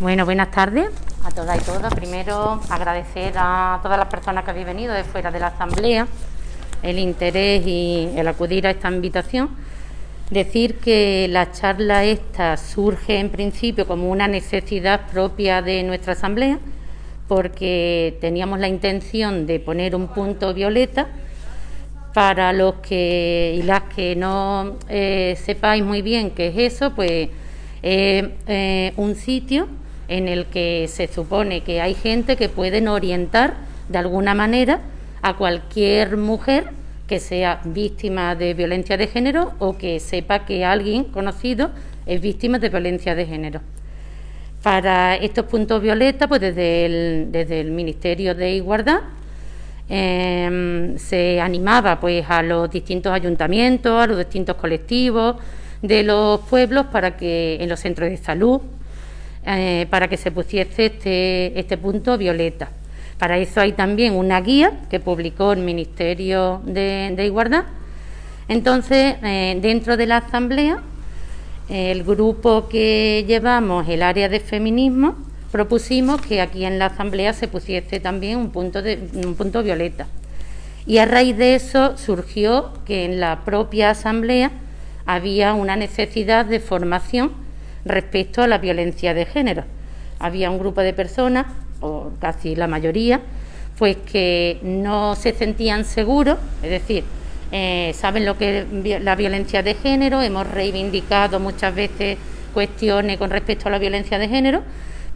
Bueno, buenas tardes a todas y todos. Primero, agradecer a todas las personas que habéis venido de fuera de la Asamblea el interés y el acudir a esta invitación. Decir que la charla esta surge en principio como una necesidad propia de nuestra Asamblea, porque teníamos la intención de poner un punto violeta para los que y las que no eh, sepáis muy bien qué es eso, pues es eh, un sitio en el que se supone que hay gente que pueden orientar de alguna manera a cualquier mujer que sea víctima de violencia de género o que sepa que alguien conocido es víctima de violencia de género. Para estos puntos violetas, pues desde el, desde el Ministerio de Igualdad em, se animaba pues a los distintos ayuntamientos, a los distintos colectivos de los pueblos para que en los centros de salud, eh, para que se pusiese este, este punto violeta. Para eso hay también una guía que publicó el Ministerio de, Igualdad. Entonces, eh, dentro de la Asamblea, el grupo que llevamos, el área de feminismo, propusimos que aquí en la Asamblea se pusiese también un punto, de, un punto violeta. Y a raíz de eso surgió que en la propia Asamblea había una necesidad de formación respecto a la violencia de género. Había un grupo de personas, o casi la mayoría, pues que no se sentían seguros, es decir, eh, saben lo que es la violencia de género, hemos reivindicado muchas veces cuestiones con respecto a la violencia de género,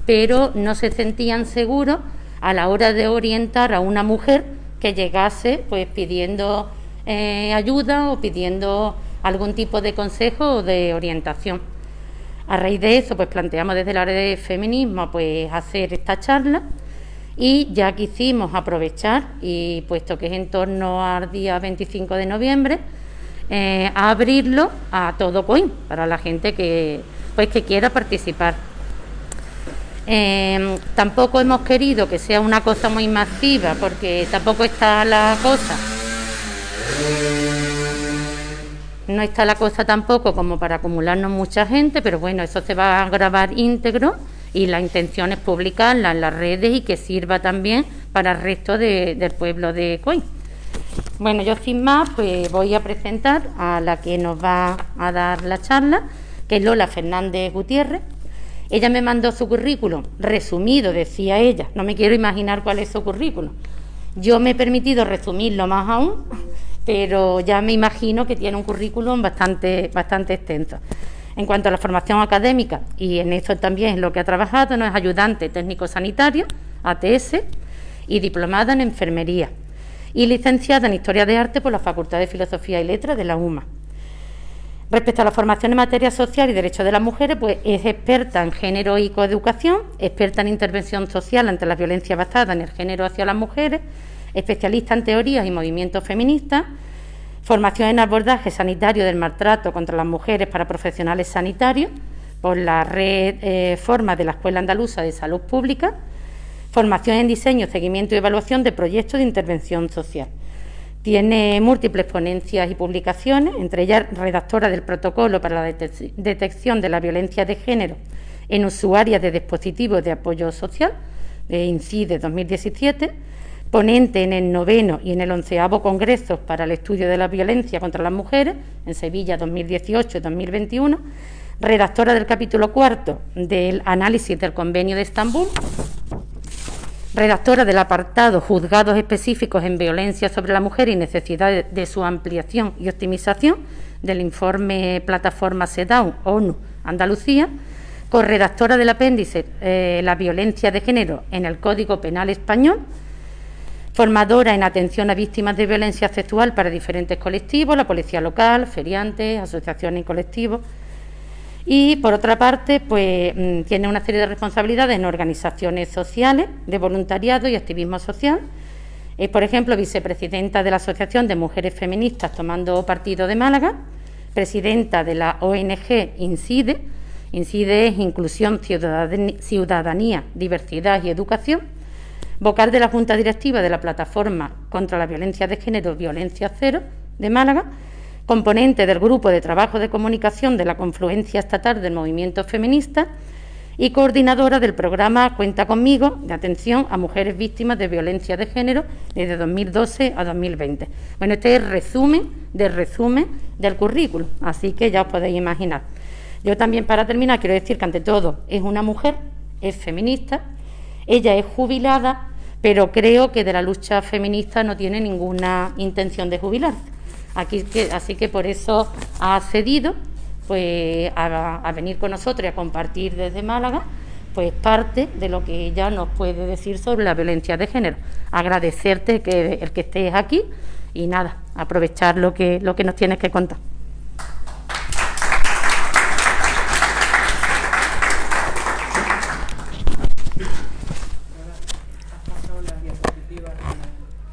pero no se sentían seguros a la hora de orientar a una mujer que llegase pues pidiendo eh, ayuda o pidiendo algún tipo de consejo o de orientación. A raíz de eso, pues planteamos desde el área de feminismo pues hacer esta charla y ya quisimos aprovechar, y puesto que es en torno al día 25 de noviembre, eh, abrirlo a todo coin para la gente que pues que quiera participar. Eh, tampoco hemos querido que sea una cosa muy masiva porque tampoco está la cosa no está la cosa tampoco como para acumularnos mucha gente, pero bueno, eso se va a grabar íntegro y la intención es publicarla en las redes y que sirva también para el resto del pueblo de Coy. Bueno, yo sin más, pues voy a presentar a la que nos va a dar la charla, que es Lola Fernández Gutiérrez. Ella me mandó su currículum, resumido, decía ella, no me quiero imaginar cuál es su currículum. Yo me he permitido resumirlo más aún pero ya me imagino que tiene un currículum bastante, bastante extenso. En cuanto a la formación académica, y en eso también es lo que ha trabajado, no es ayudante técnico sanitario, ATS, y diplomada en enfermería, y licenciada en Historia de Arte por la Facultad de Filosofía y Letras de la UMA. Respecto a la formación en materia social y derechos de las mujeres, pues es experta en género y coeducación, experta en intervención social ante la violencia basada en el género hacia las mujeres, especialista en teorías y movimientos feministas, formación en abordaje sanitario del maltrato contra las mujeres para profesionales sanitarios por la red eh, Forma de la Escuela Andaluza de Salud Pública, formación en diseño, seguimiento y evaluación de proyectos de intervención social. Tiene múltiples ponencias y publicaciones, entre ellas redactora del protocolo para la detección de la violencia de género en usuarias de dispositivos de apoyo social, de INCIDE 2017, ponente en el noveno y en el onceavo Congreso para el Estudio de la Violencia contra las Mujeres, en Sevilla 2018-2021, redactora del capítulo cuarto del análisis del Convenio de Estambul, redactora del apartado Juzgados específicos en violencia sobre la mujer y necesidad de su ampliación y optimización del informe Plataforma SEDAW ONU Andalucía, corredactora del apéndice eh, La violencia de género en el Código Penal Español, formadora en atención a víctimas de violencia sexual para diferentes colectivos, la policía local, feriantes, asociaciones y colectivos. Y por otra parte, pues mm, tiene una serie de responsabilidades en organizaciones sociales, de voluntariado y activismo social. Es, por ejemplo, vicepresidenta de la Asociación de Mujeres Feministas Tomando Partido de Málaga, presidenta de la ONG INCIDE. INCIDE es Inclusión, Ciudadanía, Diversidad y Educación vocal de la Junta Directiva de la Plataforma contra la Violencia de Género Violencia Cero de Málaga, componente del Grupo de Trabajo de Comunicación de la Confluencia Estatal del Movimiento Feminista y coordinadora del programa Cuenta conmigo de atención a mujeres víctimas de violencia de género desde 2012 a 2020. Bueno, este es el resumen del resumen del currículum, así que ya os podéis imaginar. Yo también para terminar quiero decir que ante todo es una mujer, es feminista, ella es jubilada, pero creo que de la lucha feminista no tiene ninguna intención de jubilarse. Así que por eso ha cedido pues a, venir con nosotros y a compartir desde Málaga pues parte de lo que ella nos puede decir sobre la violencia de género. Agradecerte que el que estés aquí y nada, aprovechar lo que, lo que nos tienes que contar.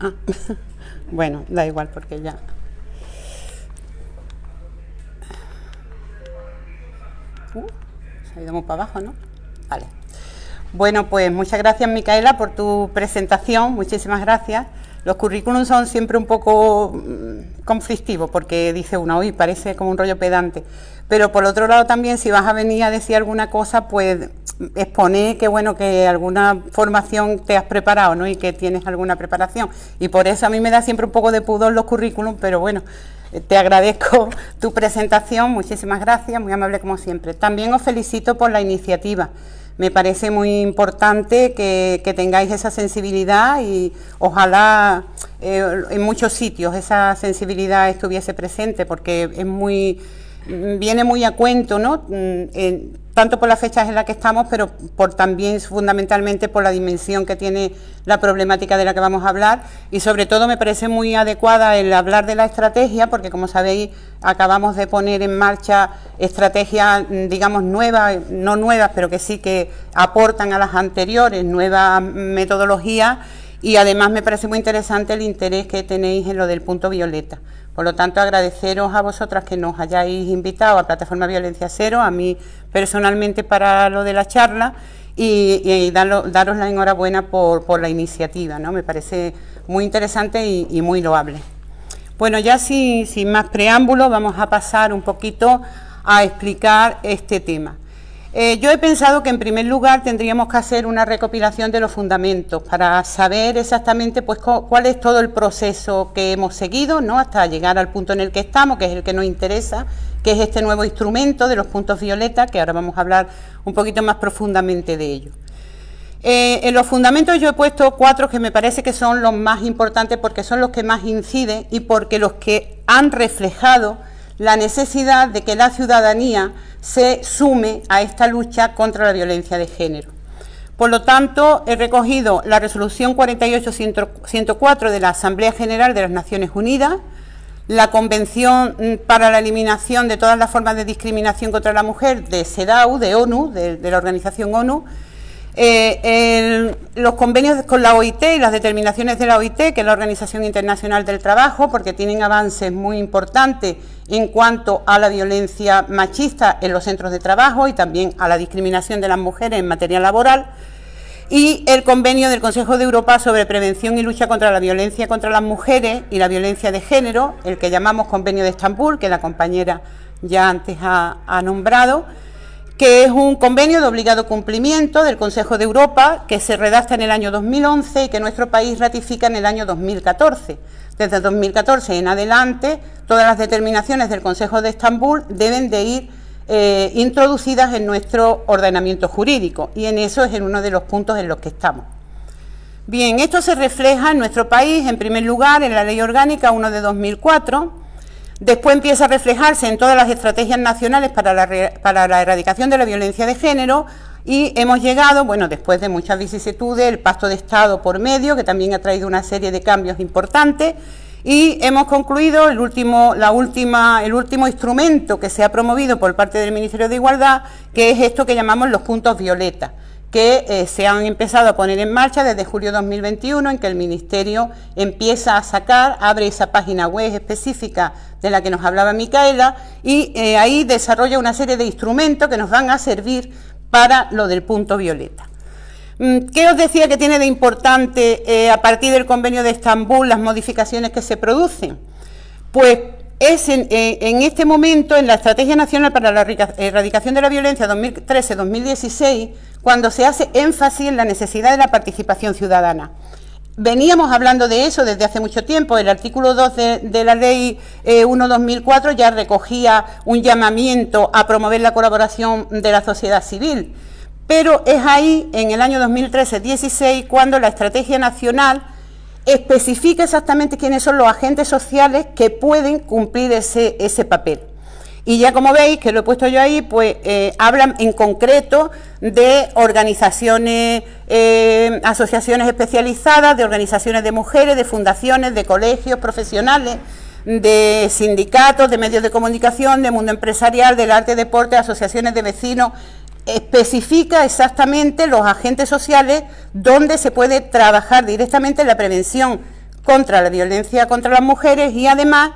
Ah, bueno, da igual porque ya Uh, se ha ido muy para abajo, ¿no? Vale. Bueno, pues muchas gracias Micaela por tu presentación, muchísimas gracias. Los currículums son siempre un poco mm, conflictivos porque dice uno, uy, parece como un rollo pedante. Pero por otro lado también, si vas a venir a decir alguna cosa, pues exponer que bueno, que alguna formación te has preparado, ¿no? Y que tienes alguna preparación. Y por eso a mí me da siempre un poco de pudor los currículums, pero bueno, te agradezco tu presentación, muchísimas gracias, muy amable como siempre. También os felicito por la iniciativa. Me parece muy importante que, tengáis esa sensibilidad y ojalá eh, en muchos sitios esa sensibilidad estuviese presente porque es muy viene muy a cuento, ¿no? Mm, tanto por las fechas en las que estamos, pero por también fundamentalmente por la dimensión que tiene la problemática de la que vamos a hablar y sobre todo me parece muy adecuada el hablar de la estrategia porque como sabéis acabamos de poner en marcha estrategias digamos nuevas, no nuevas pero que sí que aportan a las anteriores nuevas metodologías y además me parece muy interesante el interés que tenéis en lo del punto violeta. Por lo tanto, agradeceros a vosotras que nos hayáis invitado a Plataforma Violencia Cero, a mí personalmente para lo de la charla y, daros la enhorabuena por, la iniciativa, ¿no? Me parece muy interesante y, muy loable. Bueno, ya sin, sin más preámbulos, vamos a pasar un poquito a explicar este tema. Eh, yo he pensado que en primer lugar tendríamos que hacer una recopilación de los fundamentos para saber exactamente pues, cuál es todo el proceso que hemos seguido ¿no? hasta llegar al punto en el que estamos, que es el que nos interesa, que es este nuevo instrumento de los puntos violeta, que ahora vamos a hablar un poquito más profundamente de ello. Eh, en los fundamentos yo he puesto cuatro que me parece que son los más importantes porque son los que más inciden y porque los que han reflejado la necesidad de que la ciudadanía se sume a esta lucha contra la violencia de género. Por lo tanto, he recogido la resolución 48.104 de la Asamblea General de las Naciones Unidas, la Convención para la Eliminación de todas las formas de discriminación contra la mujer de CEDAW, de ONU, de, la organización ONU, eh, los convenios con la OIT y las determinaciones de la OIT, que es la Organización Internacional del Trabajo, porque tienen avances muy importantes en cuanto a la violencia machista en los centros de trabajo y también a la discriminación de las mujeres en materia laboral, y el convenio del Consejo de Europa sobre prevención y lucha contra la violencia contra las mujeres y la violencia de género, el que llamamos Convenio de Estambul, que la compañera ya antes ha, nombrado, que es un convenio de obligado cumplimiento del Consejo de Europa que se redacta en el año 2011 y que nuestro país ratifica en el año 2014. Desde 2014 en adelante, todas las determinaciones del Consejo de Estambul deben de ir eh, introducidas en nuestro ordenamiento jurídico y en eso es en uno de los puntos en los que estamos. Bien, esto se refleja en nuestro país, en primer lugar, en la Ley Orgánica 1 de 2004, después empieza a reflejarse en todas las estrategias nacionales para la, para la erradicación de la violencia de género, y hemos llegado, bueno, después de muchas vicisitudes, el pacto de Estado por medio, que también ha traído una serie de cambios importantes, y hemos concluido el último, la última, el último instrumento que se ha promovido por parte del Ministerio de Igualdad, que es esto que llamamos los puntos violeta, que eh, se han empezado a poner en marcha desde julio de 2021, en que el Ministerio empieza a sacar, abre esa página web específica de la que nos hablaba Micaela, y eh, ahí desarrolla una serie de instrumentos que nos van a servir para lo del punto violeta. Mm, ¿Qué os decía que tiene de importante eh, a partir del convenio de Estambul las modificaciones que se producen? Pues es en, este momento, en la Estrategia Nacional para la Erradicación de la Violencia 2013-2016, cuando se hace énfasis en la necesidad de la participación ciudadana. Veníamos hablando de eso desde hace mucho tiempo. El artículo 2 de, la Ley 1-2004 eh, ya recogía un llamamiento a promover la colaboración de la sociedad civil. Pero es ahí, en el año 2013-16, cuando la Estrategia Nacional especifica exactamente quiénes son los agentes sociales que pueden cumplir ese papel. Y ya como veis, que lo he puesto yo ahí, pues eh, hablan en concreto de organizaciones, eh, asociaciones especializadas, de organizaciones de mujeres, de fundaciones, de colegios profesionales, de sindicatos, de medios de comunicación, de mundo empresarial, del arte, deporte, asociaciones de vecinos, especifica exactamente los agentes sociales donde se puede trabajar directamente la prevención contra la violencia contra las mujeres y además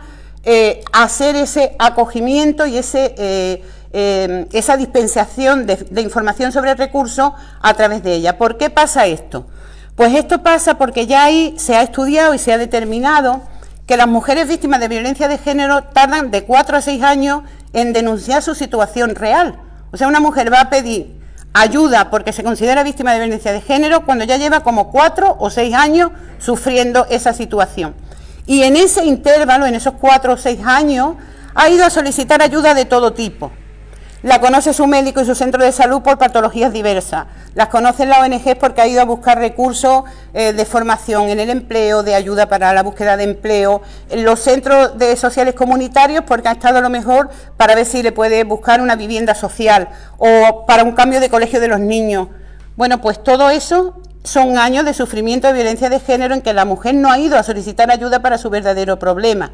eh, hacer ese acogimiento y ese, eh, eh, esa dispensación de, de, información sobre el recurso a través de ella. ¿Por qué pasa esto? Pues esto pasa porque ya ahí se ha estudiado y se ha determinado que las mujeres víctimas de violencia de género tardan de 4 a 6 años en denunciar su situación real. O sea, una mujer va a pedir ayuda porque se considera víctima de violencia de género cuando ya lleva como cuatro o seis años sufriendo esa situación. Y en ese intervalo, en esos cuatro o seis años, ha ido a solicitar ayuda de todo tipo. La conoce su médico y su centro de salud por patologías diversas. Las conoce la ONG porque ha ido a buscar recursos eh, de formación en el empleo, de ayuda para la búsqueda de empleo, los centros de sociales comunitarios porque ha estado a lo mejor para ver si le puede buscar una vivienda social o para un cambio de colegio de los niños. Bueno, pues todo eso son años de sufrimiento de violencia de género en que la mujer no ha ido a solicitar ayuda para su verdadero problema.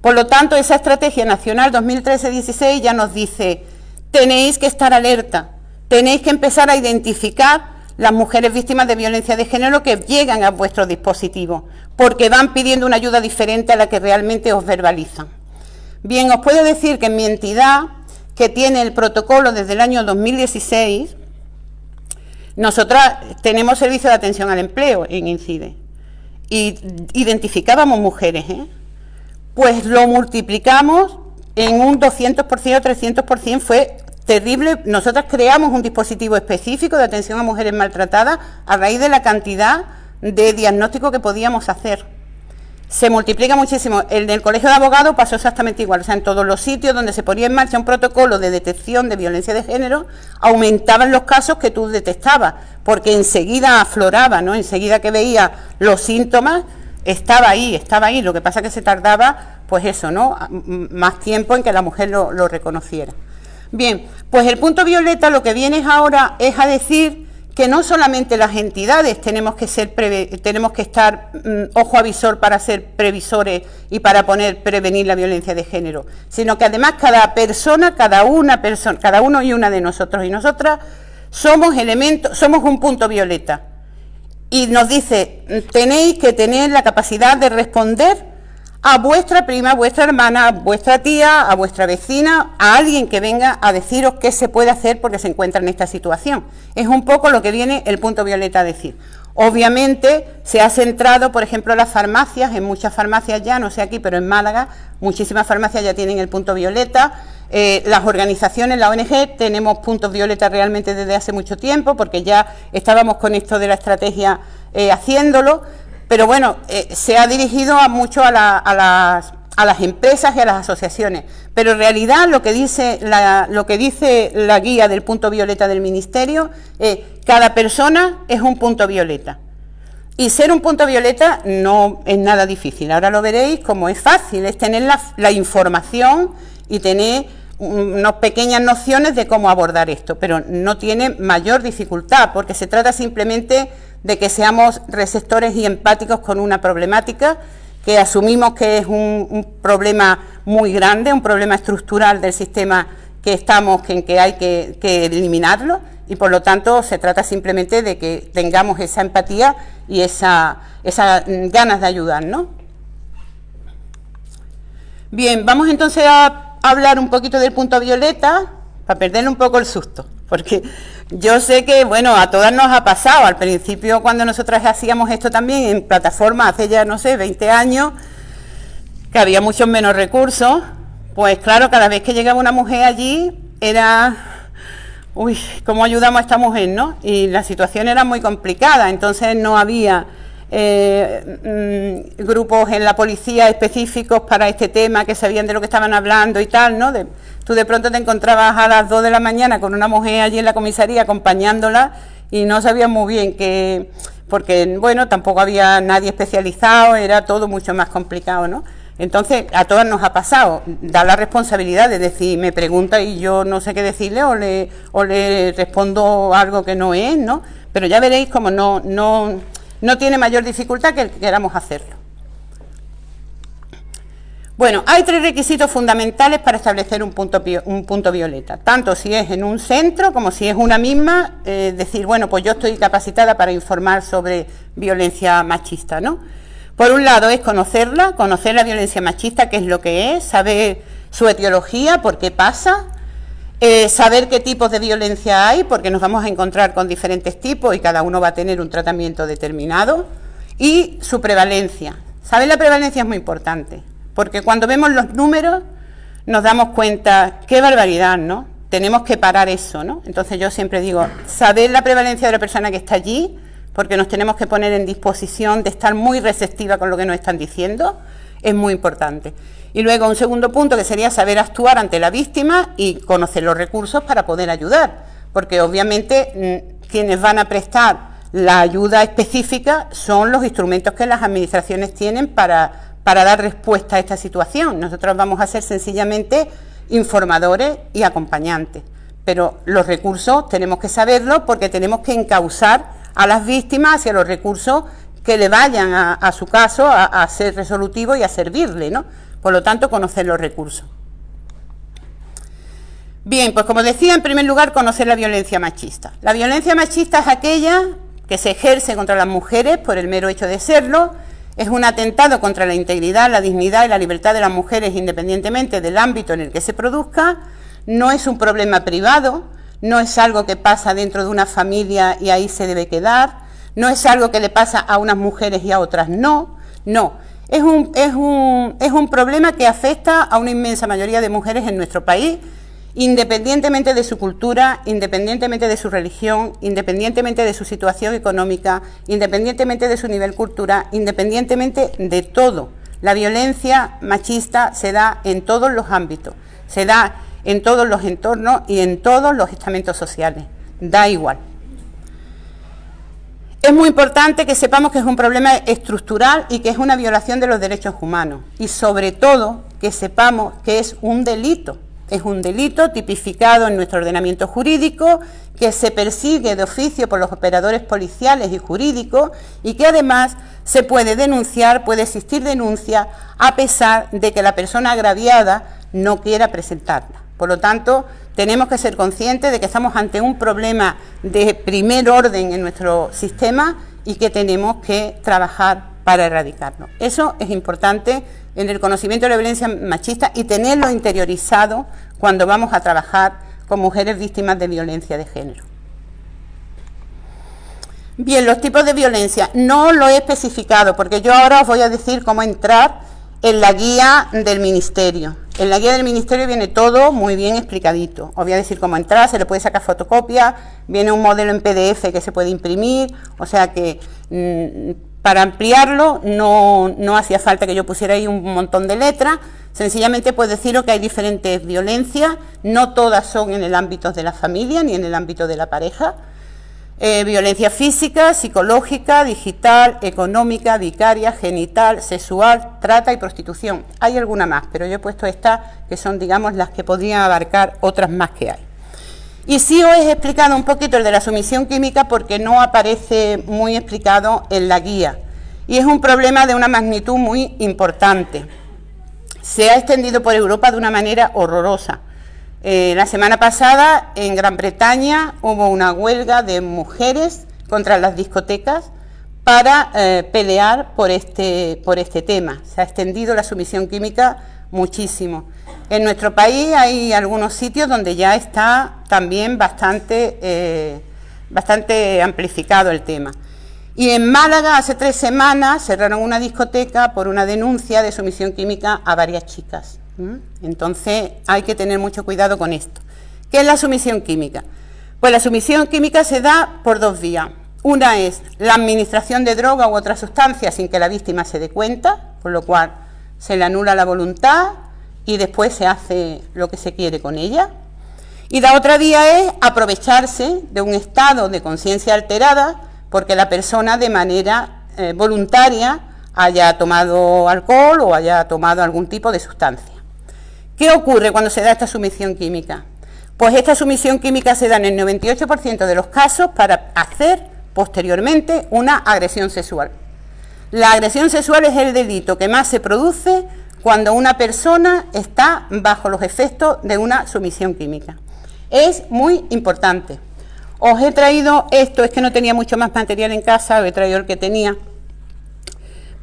Por lo tanto, esa estrategia nacional 2013-16 ya nos dice tenéis que estar alerta, tenéis que empezar a identificar las mujeres víctimas de violencia de género que llegan a vuestro dispositivo, porque van pidiendo una ayuda diferente a la que realmente os verbalizan. Bien, os puedo decir que en mi entidad, que tiene el protocolo desde el año 2016, nosotras tenemos servicio de atención al empleo en INCIDE y identificábamos mujeres, ¿eh? pues lo multiplicamos en un 200% o 300% fue terrible. Nosotros creamos un dispositivo específico de atención a mujeres maltratadas a raíz de la cantidad de diagnóstico que podíamos hacer. Se multiplica muchísimo. El del Colegio de Abogados pasó exactamente igual. O sea, en todos los sitios donde se ponía en marcha un protocolo de detección de violencia de género, aumentaban los casos que tú detectabas, porque enseguida afloraba, ¿no? Enseguida que veía los síntomas, estaba ahí, estaba ahí. Lo que pasa es que se tardaba, pues eso, ¿no? Más tiempo en que la mujer lo, lo reconociera. Bien, pues el punto violeta lo que viene ahora es a decir que no solamente las entidades tenemos que ser tenemos que estar mm, ojo avisor para ser previsores y para poner prevenir la violencia de género, sino que además cada persona, cada una persona, cada uno y una de nosotros y nosotras somos elementos, somos un punto violeta. Y nos dice, tenéis que tener la capacidad de responder a vuestra prima, a vuestra hermana, a vuestra tía, a vuestra vecina, a alguien que venga a deciros qué se puede hacer porque se encuentra en esta situación. Es un poco lo que viene el punto violeta a decir. Obviamente se ha centrado, por ejemplo, las farmacias, en muchas farmacias ya, no sé aquí, pero en Málaga, muchísimas farmacias ya tienen el punto violeta. Eh, las organizaciones, la ONG, tenemos puntos violeta realmente desde hace mucho tiempo, porque ya estábamos con esto de la estrategia eh, haciéndolo pero bueno, eh, se ha dirigido a mucho a, las, empresas y a las asociaciones, pero en realidad lo que dice la, lo que dice la guía del punto violeta del Ministerio es cada persona es un punto violeta. Y ser un punto violeta no es nada difícil. Ahora lo veréis como es fácil, es tener la, la información y tener unas pequeñas nociones de cómo abordar esto, pero no tiene mayor dificultad, porque se trata simplemente de que seamos receptores y empáticos con una problemática que asumimos que es un, problema muy grande, un problema estructural del sistema que estamos, en que hay que, eliminarlo y por lo tanto se trata simplemente de que tengamos esa empatía y esa, ganas de ayudar, ¿no? Bien, vamos entonces a hablar un poquito del punto violeta para perderle un poco el susto, porque yo sé que, bueno, a todas nos ha pasado. Al principio, cuando nosotras hacíamos esto también en plataforma, hace ya, no sé, 20 años, que había muchos menos recursos, pues claro, cada vez que llegaba una mujer allí era, uy, ¿cómo ayudamos a esta mujer, no? Y la situación era muy complicada, entonces no había eh, mm, grupos en la policía específicos para este tema que sabían de lo que estaban hablando y tal, ¿no? tú de pronto te encontrabas a las 2 de la mañana con una mujer allí en la comisaría acompañándola y no sabías muy bien que, porque bueno, tampoco había nadie especializado, era todo mucho más complicado, ¿no? Entonces, a todas nos ha pasado, da la responsabilidad de decir, me pregunta y yo no sé qué decirle o le, o le respondo algo que no es, ¿no? Pero ya veréis como no, no, no tiene mayor dificultad que queramos hacerlo. Bueno, hay tres requisitos fundamentales para establecer un punto, un punto violeta, tanto si es en un centro como si es una misma, eh, decir, bueno, pues yo estoy capacitada para informar sobre violencia machista, ¿no? Por un lado es conocerla, conocer la violencia machista, qué es lo que es, saber su etiología, por qué pasa, eh, saber qué tipos de violencia hay, porque nos vamos a encontrar con diferentes tipos y cada uno va a tener un tratamiento determinado, y su prevalencia. Saber la prevalencia es muy importante, porque cuando vemos los números nos damos cuenta, qué barbaridad, ¿no? Tenemos que parar eso, ¿no? Entonces yo siempre digo, saber la prevalencia de la persona que está allí, porque nos tenemos que poner en disposición de estar muy receptiva con lo que nos están diciendo, es muy importante. Y luego un segundo punto que sería saber actuar ante la víctima y conocer los recursos para poder ayudar, porque obviamente mm, quienes van a prestar la ayuda específica son los instrumentos que las administraciones tienen para, para dar respuesta a esta situación. Nosotros vamos a ser sencillamente informadores y acompañantes, pero los recursos tenemos que saberlo porque tenemos que encauzar a las víctimas hacia los recursos que le vayan a, su caso a, ser resolutivo y a servirle, ¿no? Por lo tanto, conocer los recursos. Bien, pues como decía, en primer lugar, conocer la violencia machista. La violencia machista es aquella que se ejerce contra las mujeres por el mero hecho de serlo, es un atentado contra la integridad, la dignidad y la libertad de las mujeres independientemente del ámbito en el que se produzca, no es un problema privado, no es algo que pasa dentro de una familia y ahí se debe quedar, no es algo que le pasa a unas mujeres y a otras no, no. Es un, es un, es un problema que afecta a una inmensa mayoría de mujeres en nuestro país, independientemente de su cultura, independientemente de su religión, independientemente de su situación económica, independientemente de su nivel cultural, independientemente de todo. La violencia machista se da en todos los ámbitos, se da en todos los entornos y en todos los estamentos sociales. Da igual. Es muy importante que sepamos que es un problema estructural y que es una violación de los derechos humanos. Y sobre todo que sepamos que es un delito. Es un delito tipificado en nuestro ordenamiento jurídico, que se persigue de oficio por los operadores policiales y jurídicos y que además se puede denunciar, puede existir denuncia, a pesar de que la persona agraviada no quiera presentarla. Por lo tanto, tenemos que ser conscientes de que estamos ante un problema de primer orden en nuestro sistema y que tenemos que trabajar para erradicarlo. Eso es importante en el conocimiento de la violencia machista y tenerlo interiorizado cuando vamos a trabajar con mujeres víctimas de violencia de género. Bien, los tipos de violencia no lo he especificado porque yo ahora os voy a decir cómo entrar en la guía del Ministerio. En la guía del Ministerio viene todo muy bien explicadito. Os voy a decir cómo entrar, se le puede sacar fotocopia, viene un modelo en PDF que se puede imprimir, o sea que mm, para ampliarlo no, no, hacía falta que yo pusiera ahí un montón de letras, sencillamente puedo deciros que hay diferentes violencias, no todas son en el ámbito de la familia ni en el ámbito de la pareja, eh, violencia física, psicológica, digital, económica, vicaria, genital, sexual, trata y prostitución. Hay alguna más, pero yo he puesto estas que son, digamos, las que podrían abarcar otras más que hay. Y sí os he explicado un poquito el de la sumisión química porque no aparece muy explicado en la guía. Y es un problema de una magnitud muy importante. Se ha extendido por Europa de una manera horrorosa. Eh, la semana pasada en Gran Bretaña hubo una huelga de mujeres contra las discotecas para eh, pelear por este, por este tema. Se ha extendido la sumisión química muchísimo. En nuestro país hay algunos sitios donde ya está también bastante, eh, bastante amplificado el tema. Y en Málaga hace tres semanas cerraron una discoteca por una denuncia de sumisión química a varias chicas. Entonces hay que tener mucho cuidado con esto. ¿Qué es la sumisión química? Pues la sumisión química se da por dos vías. Una es la administración de droga u otra sustancia sin que la víctima se dé cuenta, por lo cual se le anula la voluntad y después se hace lo que se quiere con ella. Y la otra vía es aprovecharse de un estado de conciencia alterada porque la persona de manera eh, voluntaria haya tomado alcohol o haya tomado algún tipo de sustancia. ¿Qué ocurre cuando se da esta sumisión química? Pues esta sumisión química se da en el 98% de los casos para hacer posteriormente una agresión sexual. La agresión sexual es el delito que más se produce cuando una persona está bajo los efectos de una sumisión química. Es muy importante. Os he traído esto, es que no tenía mucho más material en casa, he traído el que tenía.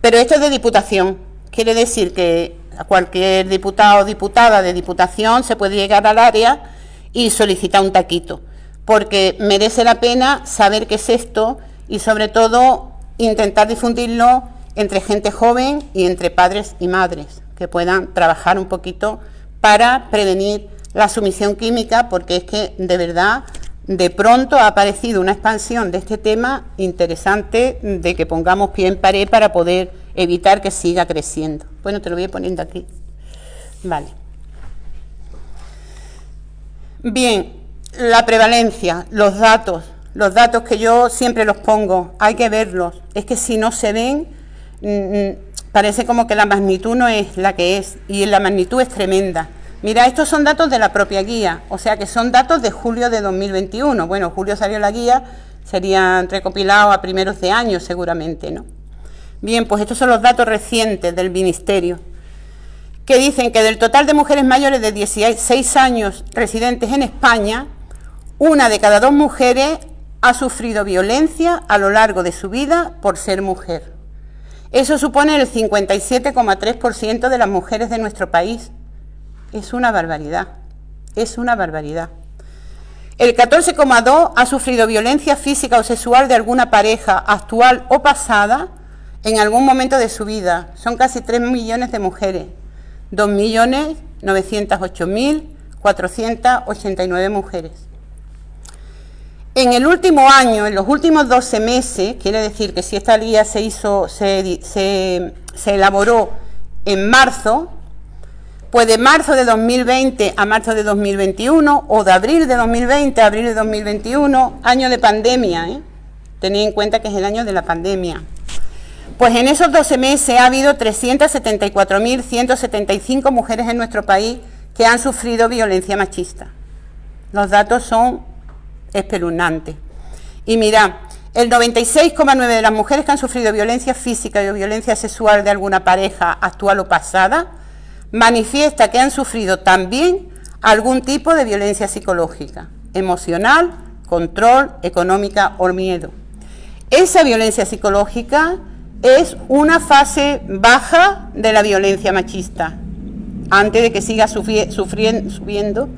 Pero esto es de diputación. Quiere decir que a cualquier diputado o diputada de diputación se puede llegar al área y solicitar un taquito. Porque merece la pena saber qué es esto y sobre todo intentar difundirlo entre gente joven y entre padres y madres, que puedan trabajar un poquito para prevenir la sumisión química, porque es que de verdad de pronto ha aparecido una expansión de este tema interesante de que pongamos pie en pared para poder evitar que siga creciendo. Bueno, te lo voy poniendo aquí. Vale. Bien, la prevalencia, los datos, los datos que yo siempre los pongo, hay que verlos. Es que si no se ven, mm, mm, parece como que la magnitud no es la que es y la magnitud es tremenda. Mira, estos son datos de la propia guía, o sea que son datos de julio de 2021. Bueno, julio salió la guía, serían recopilados a primeros de año seguramente, ¿no? Bien, pues estos son los datos recientes del Ministerio, que dicen que del total de mujeres mayores de 16 años residentes en España, una de cada dos mujeres ha sufrido violencia a lo largo de su vida por ser mujer. Eso supone el 57,3% de las mujeres de nuestro país es una barbaridad, es una barbaridad. El 14,2 ha sufrido violencia física o sexual de alguna pareja actual o pasada en algún momento de su vida. Son casi 3 millones de mujeres. 2.908.489 mujeres. En el último año, en los últimos 12 meses, quiere decir que si esta guía se hizo, se, se elaboró en marzo, pues de marzo de 2020 a marzo de 2021 o de abril de 2020 a abril de 2021, año de pandemia, ¿eh? tened en cuenta que es el año de la pandemia. Pues en esos 12 meses ha habido 374.175 mujeres en nuestro país que han sufrido violencia machista. Los datos son espeluznantes. Y mira, el 96,9 de las mujeres que han sufrido violencia física o violencia sexual de alguna pareja actual o pasada manifiesta que han sufrido también algún tipo de violencia psicológica, emocional, control, económica o miedo. Esa violencia psicológica es una fase baja de la violencia machista, antes de que siga sufriendo, subiendo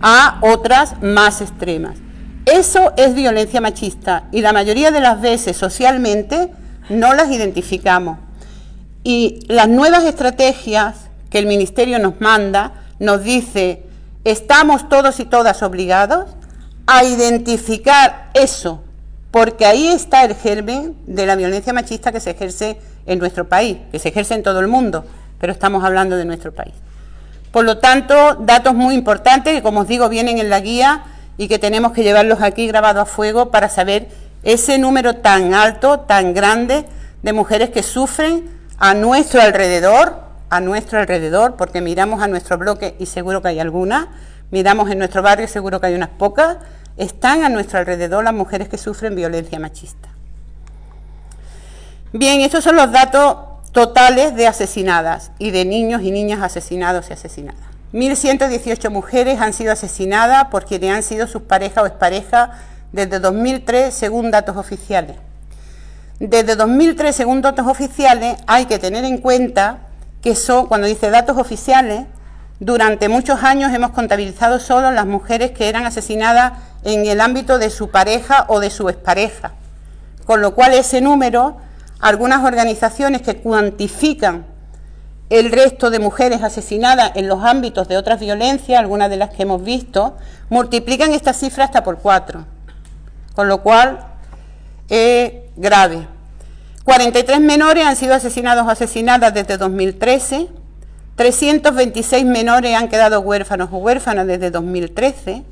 a otras más extremas. Eso es violencia machista y la mayoría de las veces socialmente no las identificamos. Y las nuevas estrategias que el Ministerio nos manda, nos dice, estamos todos y todas obligados a identificar eso, porque ahí está el germen de la violencia machista que se ejerce en nuestro país, que se ejerce en todo el mundo, pero estamos hablando de nuestro país. Por lo tanto, datos muy importantes que, como os digo, vienen en la guía y que tenemos que llevarlos aquí grabados a fuego para saber ese número tan alto, tan grande de mujeres que sufren a nuestro alrededor a nuestro alrededor, porque miramos a nuestro bloque y seguro que hay algunas, miramos en nuestro barrio y seguro que hay unas pocas, están a nuestro alrededor las mujeres que sufren violencia machista. Bien, estos son los datos totales de asesinadas y de niños y niñas asesinados y asesinadas. 1.118 mujeres han sido asesinadas por quienes han sido sus parejas o exparejas desde 2003, según datos oficiales. Desde 2003, según datos oficiales, hay que tener en cuenta que son, cuando dice datos oficiales, durante muchos años hemos contabilizado solo las mujeres que eran asesinadas en el ámbito de su pareja o de su expareja. con lo cual ese número, algunas organizaciones que cuantifican el resto de mujeres asesinadas en los ámbitos de otras violencias, algunas de las que hemos visto, multiplican esta cifra hasta por cuatro, con lo cual es grave. 43 menores han sido asesinados o asesinadas desde 2013, 326 menores han quedado huérfanos o huérfanas desde 2013,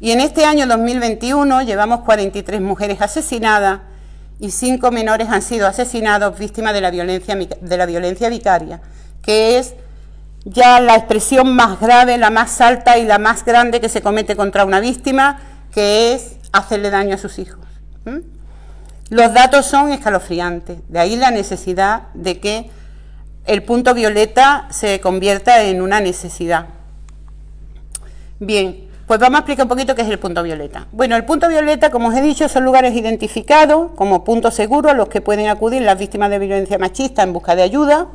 y en este año 2021 llevamos 43 mujeres asesinadas y 5 menores han sido asesinados víctimas de la violencia, de la violencia vicaria, que es ya la expresión más grave, la más alta y la más grande que se comete contra una víctima, que es hacerle daño a sus hijos. Los datos son escalofriantes, de ahí la necesidad de que el punto violeta se convierta en una necesidad. Bien, pues vamos a explicar un poquito qué es el punto violeta. Bueno, el punto violeta, como os he dicho, son lugares identificados como puntos seguros a los que pueden acudir las víctimas de violencia machista en busca de ayuda.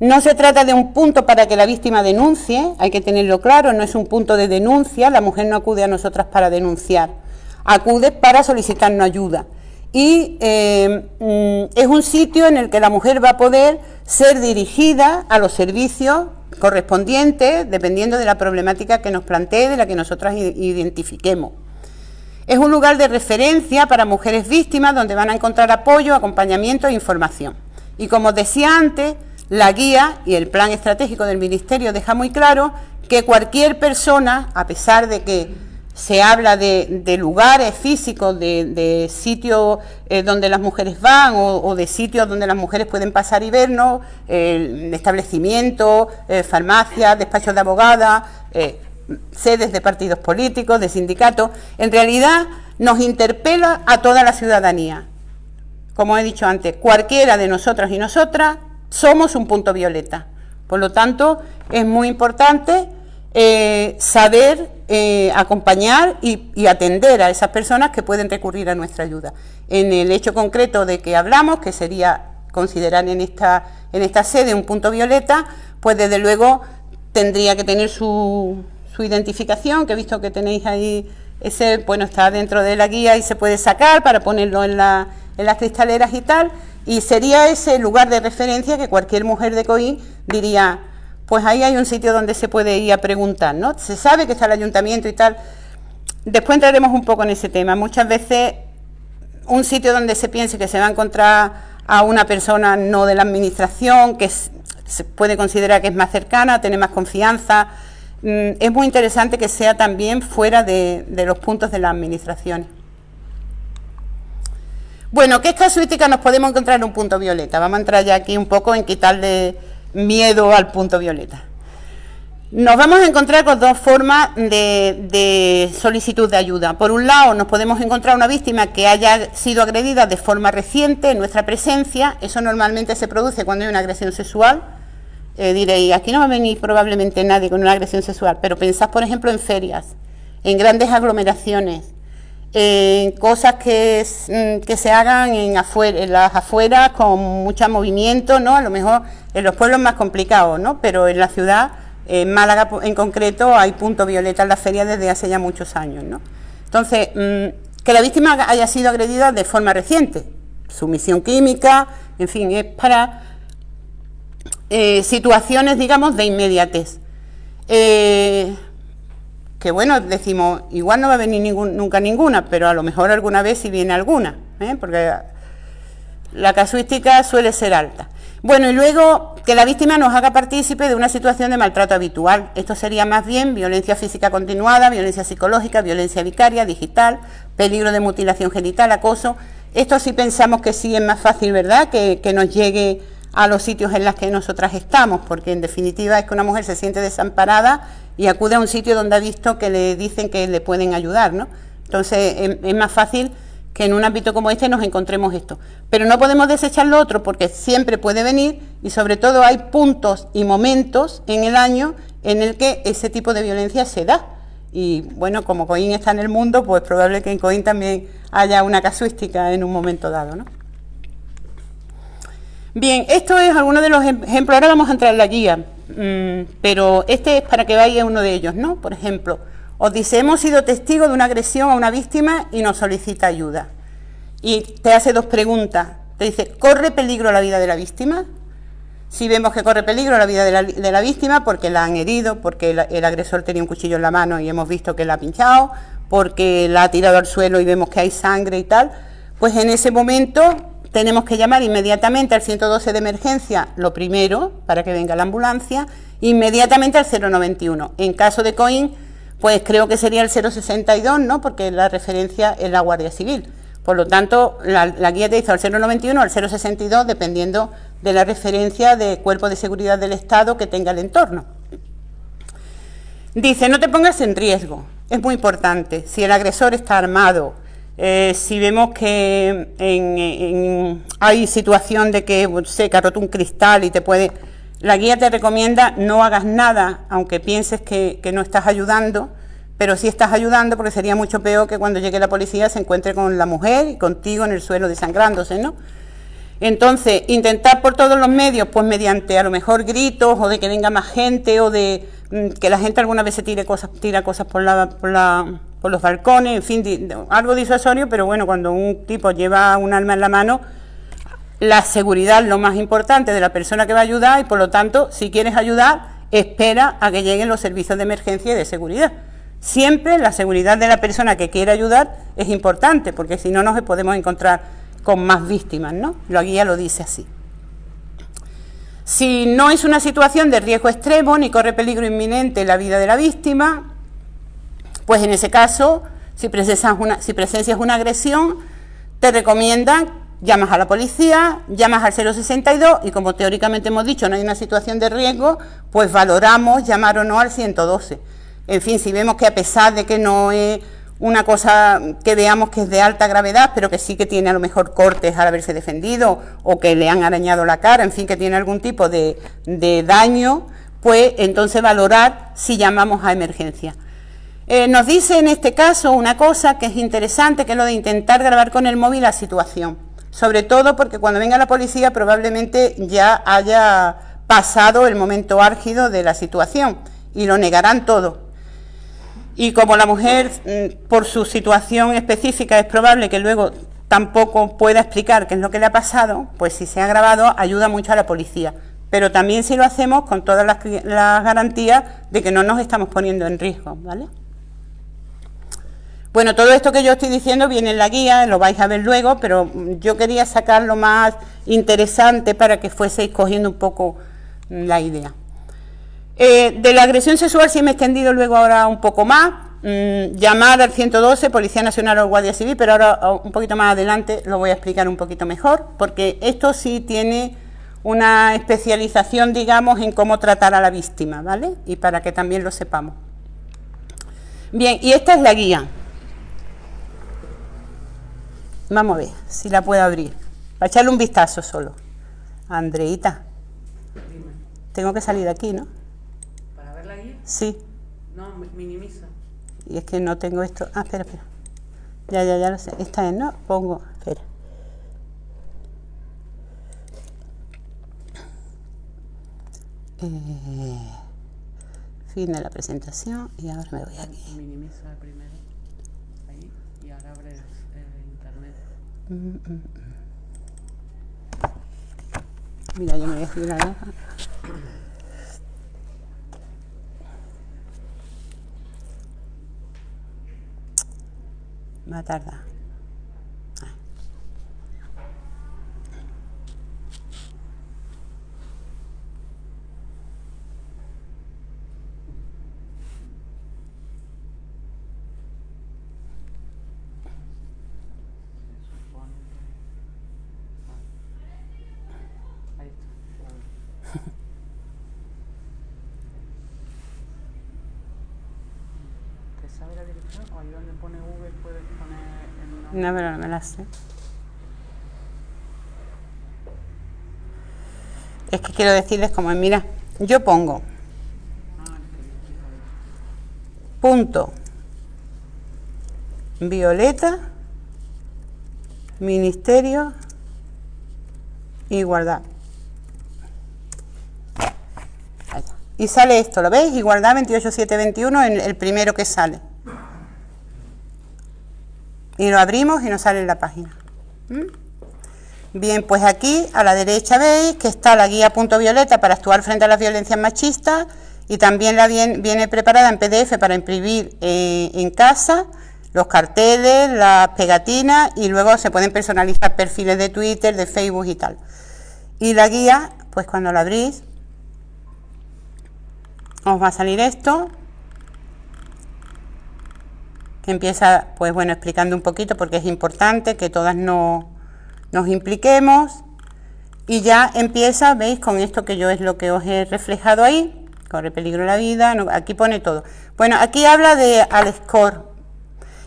No se trata de un punto para que la víctima denuncie, hay que tenerlo claro, no es un punto de denuncia, la mujer no acude a nosotras para denunciar, acude para solicitarnos ayuda. Y eh, mm, es un sitio en el que la mujer va a poder ser dirigida a los servicios correspondiente dependiendo de la problemática que nos plantee, de la que nosotras identifiquemos. Es un lugar de referencia para mujeres víctimas donde van a encontrar apoyo, acompañamiento e información. Y como decía antes, la guía y el plan estratégico del Ministerio deja muy claro que cualquier persona, a pesar de que se habla de, lugares físicos, de, sitios eh, donde las mujeres van o, de sitios donde las mujeres pueden pasar y vernos, eh, establecimientos, eh, farmacias, despachos de abogadas, sedes de partidos políticos, de sindicatos. En realidad nos interpela a toda la ciudadanía. Como he dicho antes, cualquiera de nosotras y nosotras somos un punto violeta. Por lo tanto, es muy importante saber eh, acompañar y, atender a esas personas que pueden recurrir a nuestra ayuda. En el hecho concreto de que hablamos, que sería considerar en esta, en esta sede un punto violeta, pues desde luego tendría que tener su, su identificación, que he visto que tenéis ahí, ese, bueno, está dentro de la guía y se puede sacar para ponerlo en, la, en las cristaleras y tal, y sería ese lugar de referencia que cualquier mujer de COI diría, pues ahí hay un sitio donde se puede ir a preguntar, ¿no? Se sabe que está el ayuntamiento y tal. Después entraremos un poco en ese tema. Muchas veces un sitio donde se piense que se va a encontrar a una persona no de la administración, que se puede considerar que es más cercana, tiene más confianza. Mm, es muy interesante que sea también fuera de, los puntos de la administración. Bueno, ¿qué casuística nos podemos encontrar en un punto violeta? Vamos a entrar ya aquí un poco en quitarle miedo al punto violeta. Nos vamos a encontrar con dos formas de, solicitud de ayuda. Por un lado, nos podemos encontrar una víctima que haya sido agredida de forma reciente en nuestra presencia. Eso normalmente se produce cuando hay una agresión sexual. Eh, diréis, aquí no va a venir probablemente nadie con una agresión sexual, pero pensad, por ejemplo, en ferias, en grandes aglomeraciones, en cosas que, mm, que se hagan en, en las afueras con mucho movimiento, ¿no? A lo mejor en los pueblos más complicados, ¿no? Pero en la ciudad, en Málaga en concreto, hay punto violeta en la feria desde hace ya muchos años, ¿no? Entonces, mm, que la víctima haya sido agredida de forma reciente, sumisión química, en fin, es para eh, situaciones, digamos, de inmediatez. Eh, que bueno, decimos, igual no va a venir nunca ninguna, pero a lo mejor alguna vez sí viene alguna, ¿eh? porque la casuística suele ser alta. Bueno, y luego que la víctima nos haga partícipe de una situación de maltrato habitual. Esto sería más bien violencia física continuada, violencia psicológica, violencia vicaria, digital, peligro de mutilación genital, acoso. Esto sí pensamos que sí es más fácil, ¿verdad?, que, que nos llegue a los sitios en los que nosotras estamos, porque en definitiva es que una mujer se siente desamparada y acude a un sitio donde ha visto que le dicen que le pueden ayudar, ¿no? Entonces es, más fácil que en un ámbito como este nos encontremos esto. Pero no podemos desechar lo otro porque siempre puede venir y sobre todo hay puntos y momentos en el año en el que ese tipo de violencia se da. Y bueno, como Coín está en el mundo, pues probable que en Coín también haya una casuística en un momento dado, ¿no? Bien, esto es alguno de los ejemplos, ahora vamos a entrar en la guía, Mm, pero este es para que vaya uno de ellos, ¿no? Por ejemplo, os dice, hemos sido testigos de una agresión a una víctima y nos solicita ayuda. y te hace dos preguntas. Te dice, ¿corre peligro la vida de la víctima? Si vemos que corre peligro la vida de la, víctima porque la han herido, porque el, agresor tenía un cuchillo en la mano y hemos visto que la ha pinchado, porque la ha tirado al suelo y vemos que hay sangre y tal, pues en ese momento tenemos que llamar inmediatamente al 112 de emergencia, lo primero, para que venga la ambulancia, inmediatamente al 091. En caso de COIN, pues creo que sería el 062, ¿no? Porque la referencia es la Guardia Civil. Por lo tanto, la, guía te dice al 091 al 062, dependiendo de la referencia de cuerpo de seguridad del Estado que tenga el entorno. Dice, no te pongas en riesgo, es muy importante. Si el agresor está armado, eh, si vemos que hay situación de que se ha roto un cristal y te puede... La guía te recomienda no hagas nada, aunque pienses que, no estás ayudando, pero sí estás ayudando porque sería mucho peor que cuando llegue la policía se encuentre con la mujer y contigo en el suelo desangrándose, ¿no? Entonces, intentar por todos los medios, pues mediante a lo mejor gritos o de que venga más gente o de mm, que la gente alguna vez se tire cosas, tira cosas por la, por la por los balcones, en fin, algo disuasorio, pero bueno, cuando un tipo lleva un arma en la mano, la seguridad es lo más importante de la persona que va a ayudar y por lo tanto, si quieres ayudar, espera a que lleguen los servicios de emergencia y de seguridad. Siempre la seguridad de la persona que quiere ayudar es importante, porque si no nos podemos encontrar con más víctimas, ¿no? La guía lo dice así. Si no es una situación de riesgo extremo ni corre peligro inminente la vida de la víctima, pues en ese caso, si presencias una, una agresión, te recomiendan llamas a la policía, llamas al 062 y como teóricamente hemos dicho no hay una situación de riesgo, pues valoramos llamar o no al 112. En fin, si vemos que a pesar de que no es una cosa que veamos que es de alta gravedad, pero que sí que tiene a lo mejor cortes al haberse defendido o que le han arañado la cara, en fin, que tiene algún tipo de, de daño, pues entonces valorar si llamamos a emergencia. Eh, nos dice en este caso una cosa que es interesante, que es lo de intentar grabar con el móvil la situación. Sobre todo porque cuando venga la policía probablemente ya haya pasado el momento álgido de la situación y lo negarán todo. Y como la mujer, mm, por su situación específica, es probable que luego tampoco pueda explicar qué es lo que le ha pasado, pues si se ha grabado ayuda mucho a la policía. Pero también si lo hacemos con todas las, las garantías de que no nos estamos poniendo en riesgo, ¿vale? Bueno, todo esto que yo estoy diciendo viene en la guía, lo vais a ver luego, pero yo quería sacar lo más interesante para que fueseis cogiendo un poco la idea. Eh, de la agresión sexual sí me he extendido luego ahora un poco más, mm, llamar al 112, Policía Nacional o Guardia Civil, pero ahora un poquito más adelante lo voy a explicar un poquito mejor, porque esto sí tiene una especialización, digamos, en cómo tratar a la víctima, ¿vale? Y para que también lo sepamos. Bien, y esta es la guía. Vamos a ver si la puedo abrir. Para echarle un vistazo solo. Andreita. Tengo que salir de aquí, ¿no? Sí. No, minimiza. Y es que no tengo esto. Ah, espera, espera. Ya, ya, ya lo sé. Esta es, ¿no? Pongo. Espera. Eh, fin de la presentación y ahora me voy aquí. Minimiza primero. Ahí. Y ahora abre Mira, yo me voy a escribir Va a tardar. No, pero no me la sé. Es que quiero decirles como, mira, yo pongo punto violeta ministerio igualdad y sale esto, ¿lo veis? igualdad 28721 en el primero que sale y lo abrimos y nos sale la página. Bien, pues aquí a la derecha veis que está la guía punto violeta para actuar frente a las violencias machistas y también la viene, preparada en PDF para imprimir eh, en casa los carteles, las pegatinas y luego se pueden personalizar perfiles de Twitter, de Facebook y tal. Y la guía, pues cuando la abrís, os va a salir esto, empieza, pues bueno, explicando un poquito porque es importante que todas nos impliquemos y ya empieza, veis, con esto que yo es lo que os he reflejado ahí, corre peligro la vida, aquí pone todo. Bueno, aquí habla de Alscore.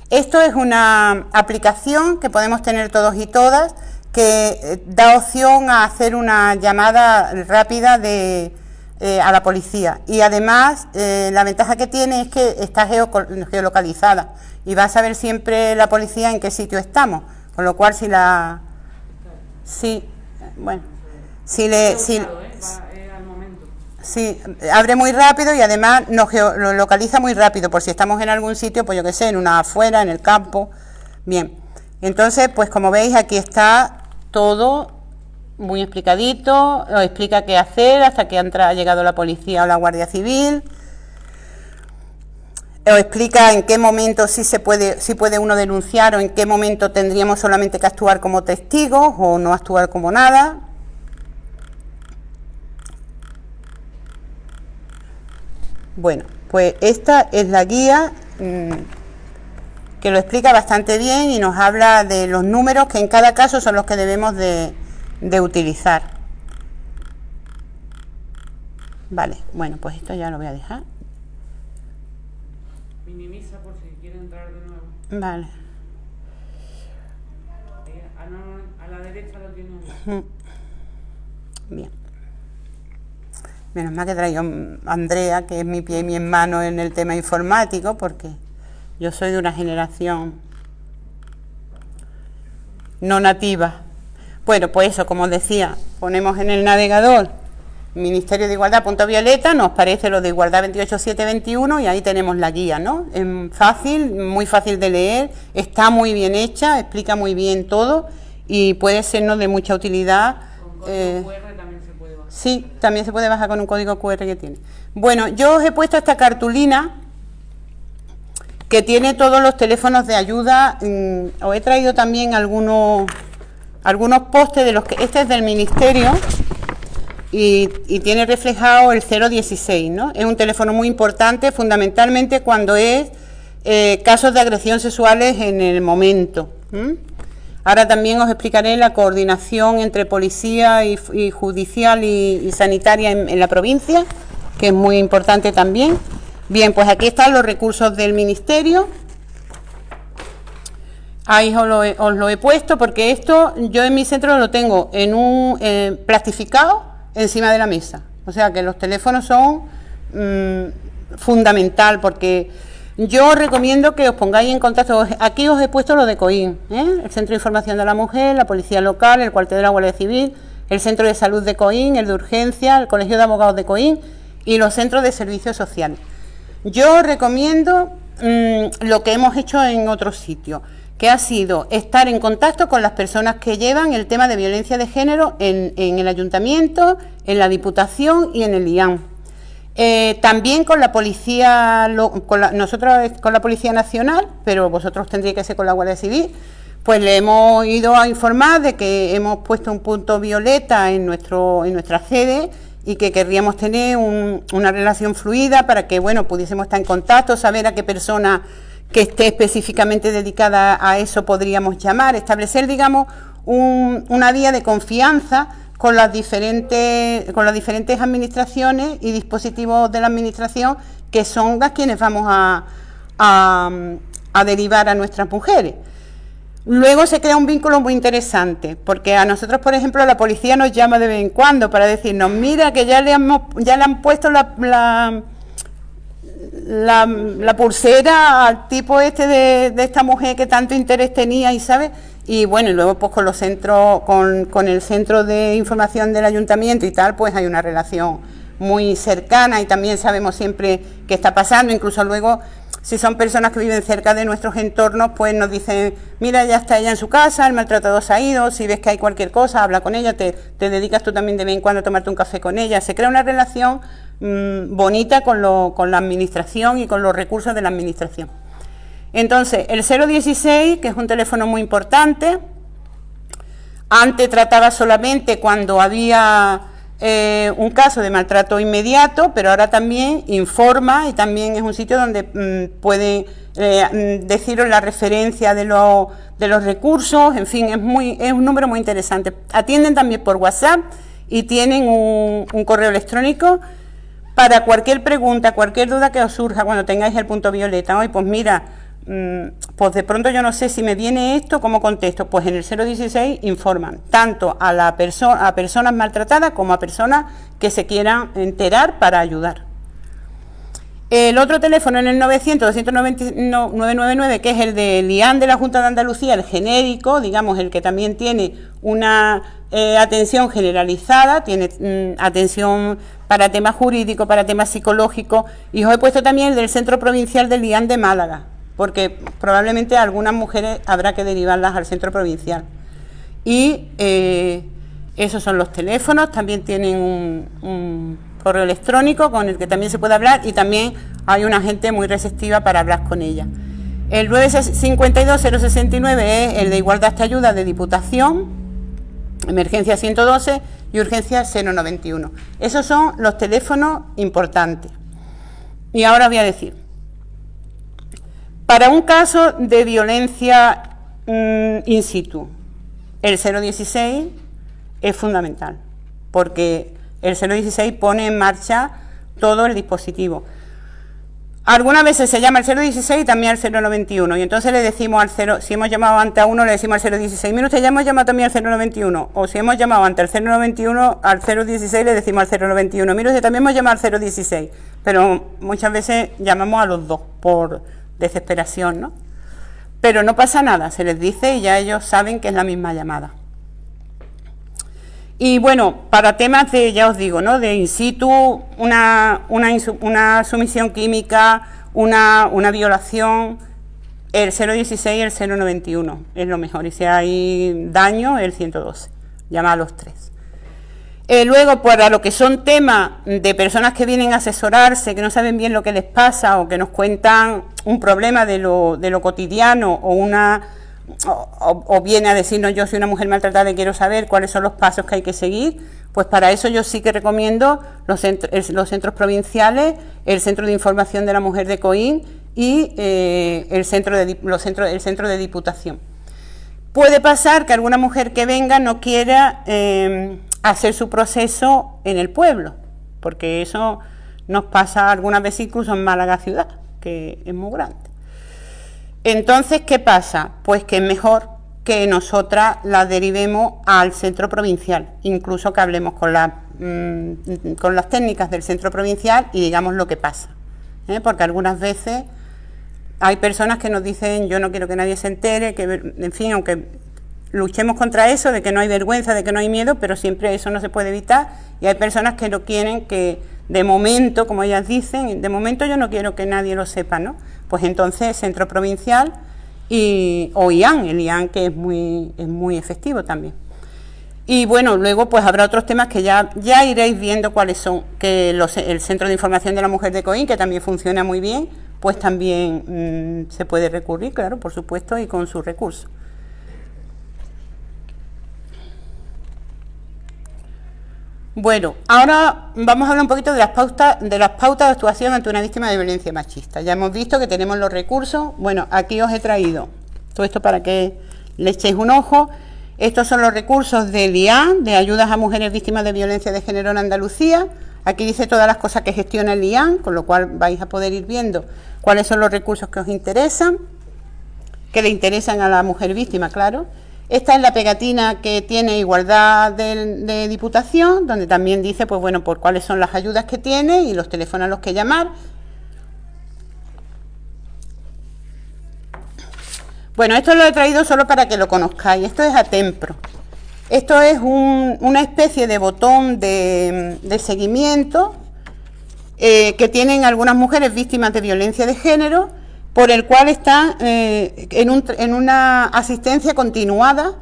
Esto es una aplicación que podemos tener todos y todas que eh, da opción a hacer una llamada rápida de, eh, a la policía. Y además eh, la ventaja que tiene es que está geolocalizada y va a saber siempre la policía en qué sitio estamos, con lo cual si la... Sí, bueno, si le... Si, Sí, abre muy rápido y además nos lo localiza muy rápido, por si estamos en algún sitio, pues yo que sé, en una afuera, en el campo. Bien, entonces, pues como veis, aquí está todo muy explicadito, os explica qué hacer hasta que ha llegado la policía o la Guardia Civil. Os explica en qué momento sí se puede, si puede uno denunciar o en qué momento tendríamos solamente que actuar como testigos o no actuar como nada. Bueno, pues esta es la guía mm, que lo explica bastante bien y nos habla de los números que en cada caso son los que debemos de, utilizar. Vale, bueno, pues esto ya lo voy a dejar. Minimiza por si quiere entrar de nuevo. Vale. A, la derecha lo tiene. Bien. Menos mal que traigo a Andrea, que es mi pie y mi mano en el tema informático, porque yo soy de una generación no nativa. Bueno, pues eso, como decía, ponemos en el navegador Ministerio de Igualdad punto violeta, nos parece lo de Igualdad 28721 y ahí tenemos la guía, ¿no? Es fácil, muy fácil de leer, está muy bien hecha, explica muy bien todo y puede sernos de mucha utilidad. Sí, también se puede bajar con un código QR que tiene. Bueno, yo os he puesto esta cartulina que tiene todos los teléfonos de ayuda. Mm, os he traído también algunos, algunos postes de los que... Este es del Ministerio y, tiene reflejado el 016, ¿no? Es un teléfono muy importante, fundamentalmente cuando es eh, casos de agresión sexuales en el momento. Ahora también os explicaré la coordinación entre policía y, judicial y, sanitaria en, la provincia, que es muy importante también. Bien, pues aquí están los recursos del Ministerio. Ahí os lo, he, puesto porque esto yo en mi centro lo tengo en un eh, plastificado encima de la mesa. O sea que los teléfonos son mm, fundamental porque yo os recomiendo que os pongáis en contacto. Aquí os he puesto lo de COIN, ¿eh? el Centro de Información de la Mujer, la Policía Local, el Cuartel de la Guardia Civil, el Centro de Salud de COIN, el de Urgencia, el Colegio de Abogados de COIN y los centros de servicios sociales. Yo os recomiendo mm, lo que hemos hecho en otros sitios, que ha sido estar en contacto con las personas que llevan el tema de violencia de género en, en el ayuntamiento, en la Diputación y en el IAM eh, también con la policía, nosotros con la Policía Nacional, pero vosotros tendríais que ser con la Guardia Civil, pues le hemos ido a informar de que hemos puesto un punto violeta en, nuestro, en nuestra sede y que querríamos tener una relación fluida para que bueno pudiésemos estar en contacto, saber a qué persona que esté específicamente dedicada a eso podríamos llamar, establecer digamos una vía de confianza con las diferentes, con las diferentes administraciones y dispositivos de la administración que son las quienes vamos a, a, derivar a nuestras mujeres. Luego se crea un vínculo muy interesante, porque a nosotros, por ejemplo, la policía nos llama de vez en cuando para decirnos, mira que ya le, hemos, ya le han puesto la, la, pulsera al tipo este de, de, esta mujer que tanto interés tenía y, ¿sabes? y bueno, y luego pues con los centros, con, el centro de información del ayuntamiento y tal, pues hay una relación muy cercana y también sabemos siempre qué está pasando, incluso luego Si son personas que viven cerca de nuestros entornos, pues nos dicen, mira, ya está ella en su casa, el maltratador se ha ido, si ves que hay cualquier cosa, habla con ella, te, dedicas tú también de vez en cuando a tomarte un café con ella. Se crea una relación mm, bonita con, con la administración y con los recursos de la administración. Entonces, el 016, que es un teléfono muy importante, antes trataba solamente cuando había eh, un caso de maltrato inmediato, pero ahora también informa y también es un sitio donde mm, puede eh, mm, deciros la referencia de, de, los recursos, en fin, es, muy, es un número muy interesante. Atienden también por WhatsApp y tienen un correo electrónico para cualquier pregunta, cualquier duda que os surja cuando tengáis el punto violeta. Hoy, pues mira, Mm, pues de pronto yo no sé si me viene esto, ¿cómo contesto? Pues en el 016 informan tanto a, la persona a personas maltratadas como a personas que se quieran enterar para ayudar. El otro teléfono en el 900-299, que es el de Lian de la Junta de Andalucía, el genérico, digamos, el que también tiene una eh, atención generalizada, tiene mm, atención para temas jurídicos, para temas psicológicos, y os he puesto también el del Centro Provincial de Lian de Málaga, porque probablemente algunas mujeres habrá que derivarlas al centro provincial. Y eh, esos son los teléfonos, también tienen un, correo electrónico con el que también se puede hablar y también hay una gente muy receptiva para hablar con ella. El 952-069 es el de Igualdad de Ayuda de Diputación, Emergencia 112 y Urgencia 091. Esos son los teléfonos importantes. Y ahora voy a decir, para un caso de violencia mm, in situ, el 016 es fundamental, porque el 016 pone en marcha todo el dispositivo. Algunas veces se llama el 016 y también al 091, y entonces le decimos al 0, si hemos llamado ante a uno, le decimos al 016, mira usted, ya hemos llamado también al 091, o si hemos llamado ante el 091, al 016 le decimos al 091, mira usted, también hemos llamado al 016, pero muchas veces llamamos a los dos por desesperación, ¿no? Pero no pasa nada, se les dice y ya ellos saben que es la misma llamada. Y bueno, para temas de, ya os digo, ¿no? De in situ, una, una, sumisión química, una, una, violación, el 016 y el 091 es lo mejor. Y si hay daño, el 112. Llama a los tres. Eh, luego, para lo que son temas de personas que vienen a asesorarse, que no saben bien lo que les pasa o que nos cuentan un problema de lo, de lo cotidiano o una o, viene a decirnos yo soy una mujer maltratada y quiero saber cuáles son los pasos que hay que seguir, pues para eso yo sí que recomiendo los, los centros provinciales, el Centro de Información de la Mujer de Coín y eh, el, centro de, los centros, el Centro de Diputación. Puede pasar que alguna mujer que venga no quiera... Eh, hacer su proceso en el pueblo, porque eso nos pasa algunas veces incluso en Málaga ciudad, que es muy grande. Entonces, ¿qué pasa? Pues que es mejor que nosotras la derivemos al centro provincial, incluso que hablemos con, la, mm, con las técnicas del centro provincial y digamos lo que pasa. ¿eh? Porque algunas veces hay personas que nos dicen yo no quiero que nadie se entere, que en fin, aunque luchemos contra eso, de que no hay vergüenza, de que no hay miedo, pero siempre eso no se puede evitar y hay personas que no quieren que de momento, como ellas dicen, de momento yo no quiero que nadie lo sepa, ¿no? Pues entonces Centro Provincial y, o IAN, el IAN que es muy, es muy efectivo también. Y bueno, luego pues habrá otros temas que ya, ya iréis viendo cuáles son, que el Centro de Información de la Mujer de Coín, que también funciona muy bien, pues también mm, se puede recurrir, claro, por supuesto, y con sus recursos. Bueno, ahora vamos a hablar un poquito de las pautas de las pautas de actuación ante una víctima de violencia machista. Ya hemos visto que tenemos los recursos. Bueno, aquí os he traído todo esto para que le echéis un ojo. Estos son los recursos de IAN, de ayudas a mujeres víctimas de violencia de género en Andalucía. Aquí dice todas las cosas que gestiona el IAN, con lo cual vais a poder ir viendo cuáles son los recursos que os interesan, que le interesan a la mujer víctima, claro esta es la pegatina que tiene igualdad de, diputación, donde también dice, pues bueno, por cuáles son las ayudas que tiene y los teléfonos a los que llamar. Bueno, esto lo he traído solo para que lo conozcáis. Esto es Atempro. Esto es una especie de botón de, seguimiento eh, que tienen algunas mujeres víctimas de violencia de género por el cual está eh, en, un- en una asistencia continuada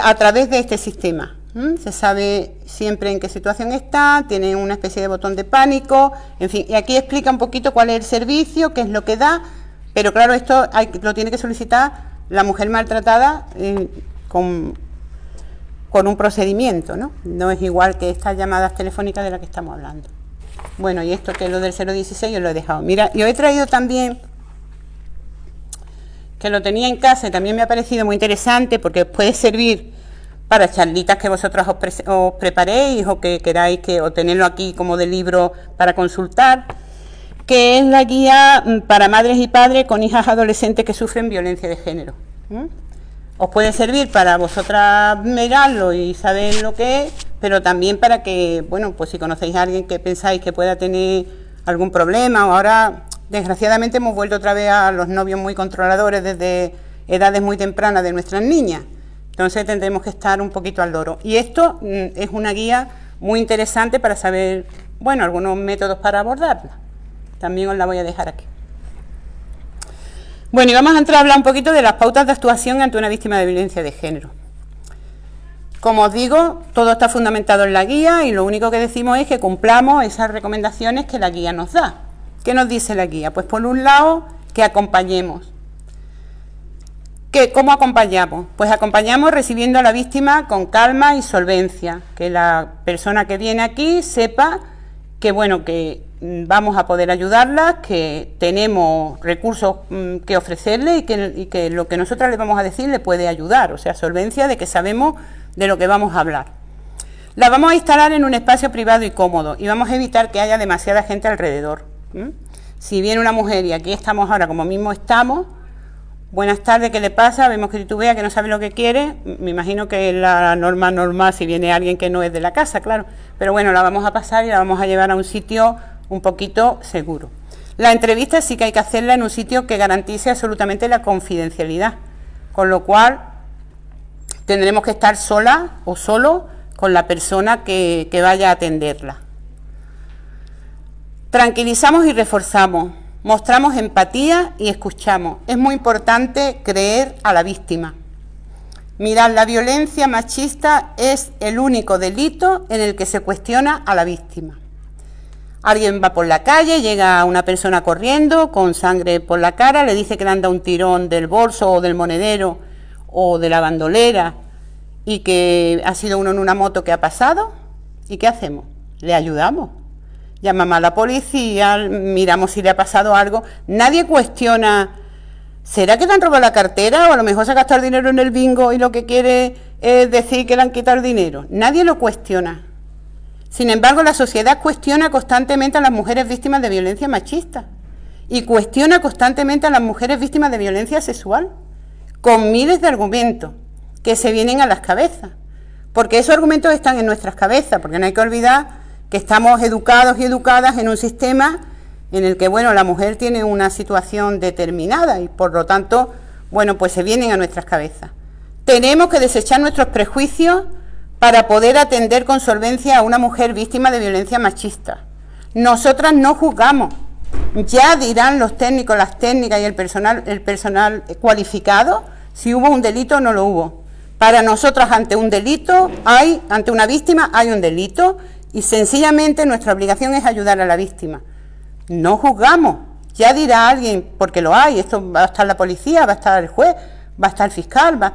a través de este sistema. Se sabe siempre en qué situación está, tiene una especie de botón de pánico, en fin, y aquí explica un poquito cuál es el servicio, qué es lo que da, pero claro, esto lo tiene que solicitar la mujer maltratada eh, con, con un procedimiento, ¿no? No es igual que estas llamadas telefónicas de las que estamos hablando. Bueno, y esto que es lo del 016 yo lo he dejado. Mira, yo he traído también, que lo tenía en casa y también me ha parecido muy interesante porque puede servir para charlitas que vosotros os, pre- os preparéis o que queráis que, o tenerlo aquí como de libro para consultar, que es la guía mm, para madres y padres con hijas adolescentes que sufren violencia de género. Os puede servir para vosotras mirarlo y saber lo que es, pero también para que, bueno, pues si conocéis a alguien que pensáis que pueda tener algún problema, o ahora desgraciadamente hemos vuelto otra vez a los novios muy controladores desde edades muy tempranas de nuestras niñas. Entonces tendremos que estar un poquito al loro. Y esto mm, es una guía muy interesante para saber, bueno, algunos métodos para abordarla. También os la voy a dejar aquí. Bueno, y vamos a entrar a hablar un poquito de las pautas de actuación ante una víctima de violencia de género. Como os digo, todo está fundamentado en la guía y lo único que decimos es que cumplamos esas recomendaciones que la guía nos da. ¿Qué nos dice la guía? Pues por un lado, que acompañemos. ¿Qué, ¿Cómo acompañamos? Pues acompañamos recibiendo a la víctima con calma y solvencia, que la persona que viene aquí sepa que bueno, que mm, vamos a poder ayudarla, que tenemos recursos mm, que ofrecerle y que, y que lo que nosotras le vamos a decir le puede ayudar, o sea, solvencia de que sabemos de lo que vamos a hablar. La vamos a instalar en un espacio privado y cómodo y vamos a evitar que haya demasiada gente alrededor. ¿M? Si viene una mujer y aquí estamos ahora como mismo estamos, buenas tardes, ¿qué le pasa? Vemos que titubea, que no sabe lo que quiere. Me imagino que es la norma normal si viene alguien que no es de la casa, claro. Pero bueno, la vamos a pasar y la vamos a llevar a un sitio un poquito seguro. La entrevista sí que hay que hacerla en un sitio que garantice absolutamente la confidencialidad, con lo cual tendremos que estar sola o solo con la persona que vaya a atenderla. Tranquilizamos y reforzamos, mostramos empatía y escuchamos. Es muy importante creer a la víctima. Mirad, la violencia machista es el único delito en el que se cuestiona a la víctima. Alguien va por la calle, llega una persona corriendo con sangre por la cara, le dice que le han dado un tirón del bolso o del monedero o de la bandolera y que ha sido uno en una moto que ha pasado. ¿Y qué hacemos? Le ayudamos. Llamamos a la policía, miramos si le ha pasado algo. Nadie cuestiona, ¿será que te han robado la cartera? O a lo mejor se ha gastado el dinero en el bingo y lo que quiere es decir que le han quitado el dinero. Nadie lo cuestiona. Sin embargo, la sociedad cuestiona constantemente a las mujeres víctimas de violencia machista y cuestiona constantemente a las mujeres víctimas de violencia sexual, con miles de argumentos que se vienen a las cabezas. Porque esos argumentos están en nuestras cabezas, porque no hay que olvidar que estamos educados y educadas en un sistema en el que, bueno, la mujer tiene una situación determinada y por lo tanto, bueno, pues se vienen a nuestras cabezas. Tenemos que desechar nuestros prejuicios para poder atender con solvencia a una mujer víctima de violencia machista. Nosotras no juzgamos. Ya dirán los técnicos, las técnicas y el personal, el personal cualificado si hubo un delito o no lo hubo. Para nosotras ante un delito hay, ante una víctima hay un delito y sencillamente nuestra obligación es ayudar a la víctima. No juzgamos. Ya dirá alguien, porque lo hay, esto va a estar la policía, va a estar el juez, va a estar el fiscal, va...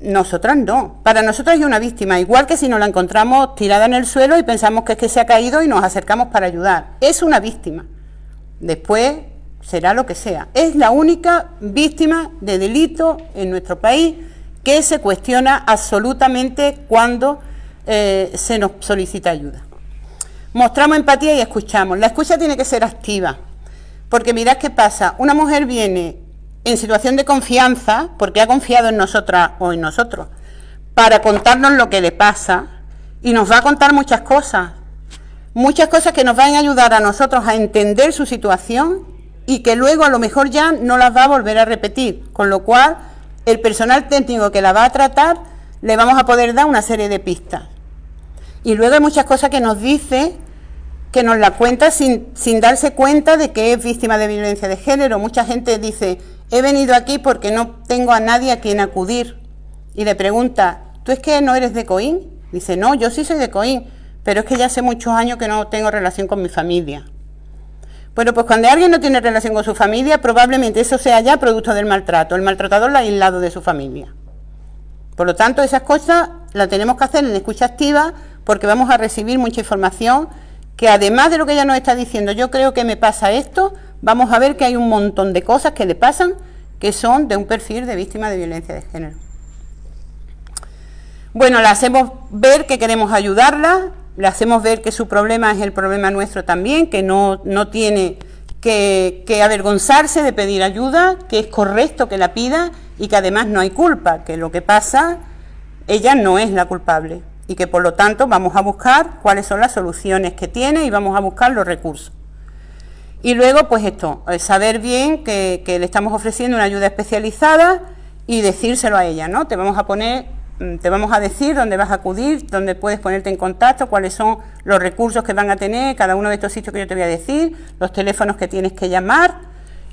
Nosotras no. Para nosotros hay una víctima, igual que si nos la encontramos tirada en el suelo y pensamos que es que se ha caído y nos acercamos para ayudar. Es una víctima. Después será lo que sea. Es la única víctima de delito en nuestro país que se cuestiona absolutamente cuando eh, se nos solicita ayuda. Mostramos empatía y escuchamos. La escucha tiene que ser activa, porque mirad qué pasa. Una mujer viene en situación de confianza, porque ha confiado en nosotras o en nosotros, para contarnos lo que le pasa y nos va a contar muchas cosas. Muchas cosas que nos van a ayudar a nosotros a entender su situación y que luego a lo mejor ya no las va a volver a repetir. Con lo cual, el personal técnico que la va a tratar le vamos a poder dar una serie de pistas. Y luego hay muchas cosas que nos dice que nos la cuenta sin, sin darse cuenta de que es víctima de violencia de género. Mucha gente dice, he venido aquí porque no tengo a nadie a quien acudir. Y le pregunta, ¿tú es que no eres de Coín? Dice, no, yo sí soy de Coín, pero es que ya hace muchos años que no tengo relación con mi familia. Bueno, pues cuando alguien no tiene relación con su familia, probablemente eso sea ya producto del maltrato. El maltratador la ha aislado de su familia. Por lo tanto, esas cosas las tenemos que hacer en escucha activa porque vamos a recibir mucha información que además de lo que ella nos está diciendo, yo creo que me pasa esto, vamos a ver que hay un montón de cosas que le pasan que son de un perfil de víctima de violencia de género. Bueno, le hacemos ver que queremos ayudarla, le hacemos ver que su problema es el problema nuestro también, que no, no tiene que, avergonzarse de pedir ayuda, que es correcto que la pida y que además no hay culpa, que lo que pasa, ella no es la culpable y que por lo tanto vamos a buscar cuáles son las soluciones que tiene y vamos a buscar los recursos. Y luego, pues esto, eh, saber bien que, le estamos ofreciendo una ayuda especializada y decírselo a ella, ¿no? Te vamos a poner Mm, te vamos a decir dónde vas a acudir, dónde puedes ponerte en contacto, cuáles son los recursos que van a tener cada uno de estos sitios que yo te voy a decir, los teléfonos que tienes que llamar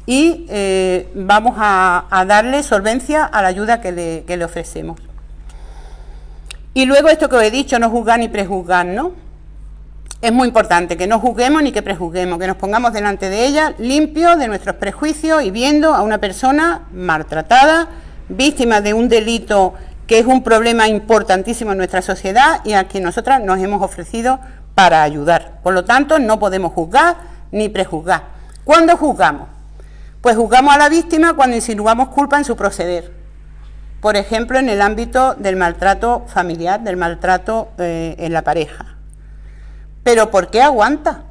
y eh, vamos a, darle solvencia a la ayuda que le, ofrecemos. Y luego esto que os he dicho, no juzgar ni prejuzgar, ¿no? Es muy importante que no juzguemos ni que prejuzguemos, que nos pongamos delante de ella limpios de nuestros prejuicios y viendo a una persona maltratada, víctima de un delito que es un problema importantísimo en nuestra sociedad y a quien nosotras nos hemos ofrecido para ayudar. Por lo tanto, no podemos juzgar ni prejuzgar. ¿Cuándo juzgamos? Pues juzgamos a la víctima cuando insinuamos culpa en su proceder. Por ejemplo, en el ámbito del maltrato familiar, del maltrato eh, en la pareja. Pero ¿por qué aguanta?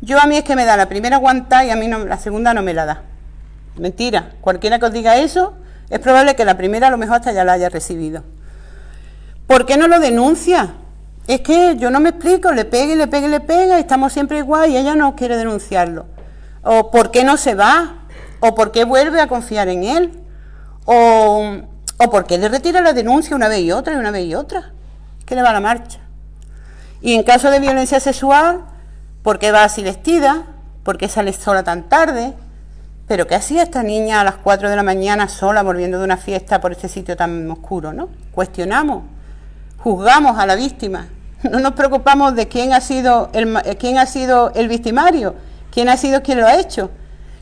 Yo a mí es que me da la primera aguanta y a mí la segunda no me la da. Mentira. Cualquiera que os diga eso es probable que la primera a lo mejor hasta ya la haya recibido. ¿Por qué no lo denuncia? Es que yo no me explico, le pega y le pega y le pega, y estamos siempre igual y ella no quiere denunciarlo. O por qué no se va, o por qué vuelve a confiar en él, o, o por qué le retira la denuncia una vez y otra y una vez y otra. ¿Qué le va a la marcha? Y en caso de violencia sexual, ¿por qué va así vestida? ¿Por qué sale sola tan tarde? Pero ¿qué hacía esta niña a las 4 de la mañana sola volviendo de una fiesta por este sitio tan oscuro? ¿no? Cuestionamos, juzgamos a la víctima, no nos preocupamos de quién ha sido el, eh, quién ha sido el victimario, quién ha sido quien lo ha hecho.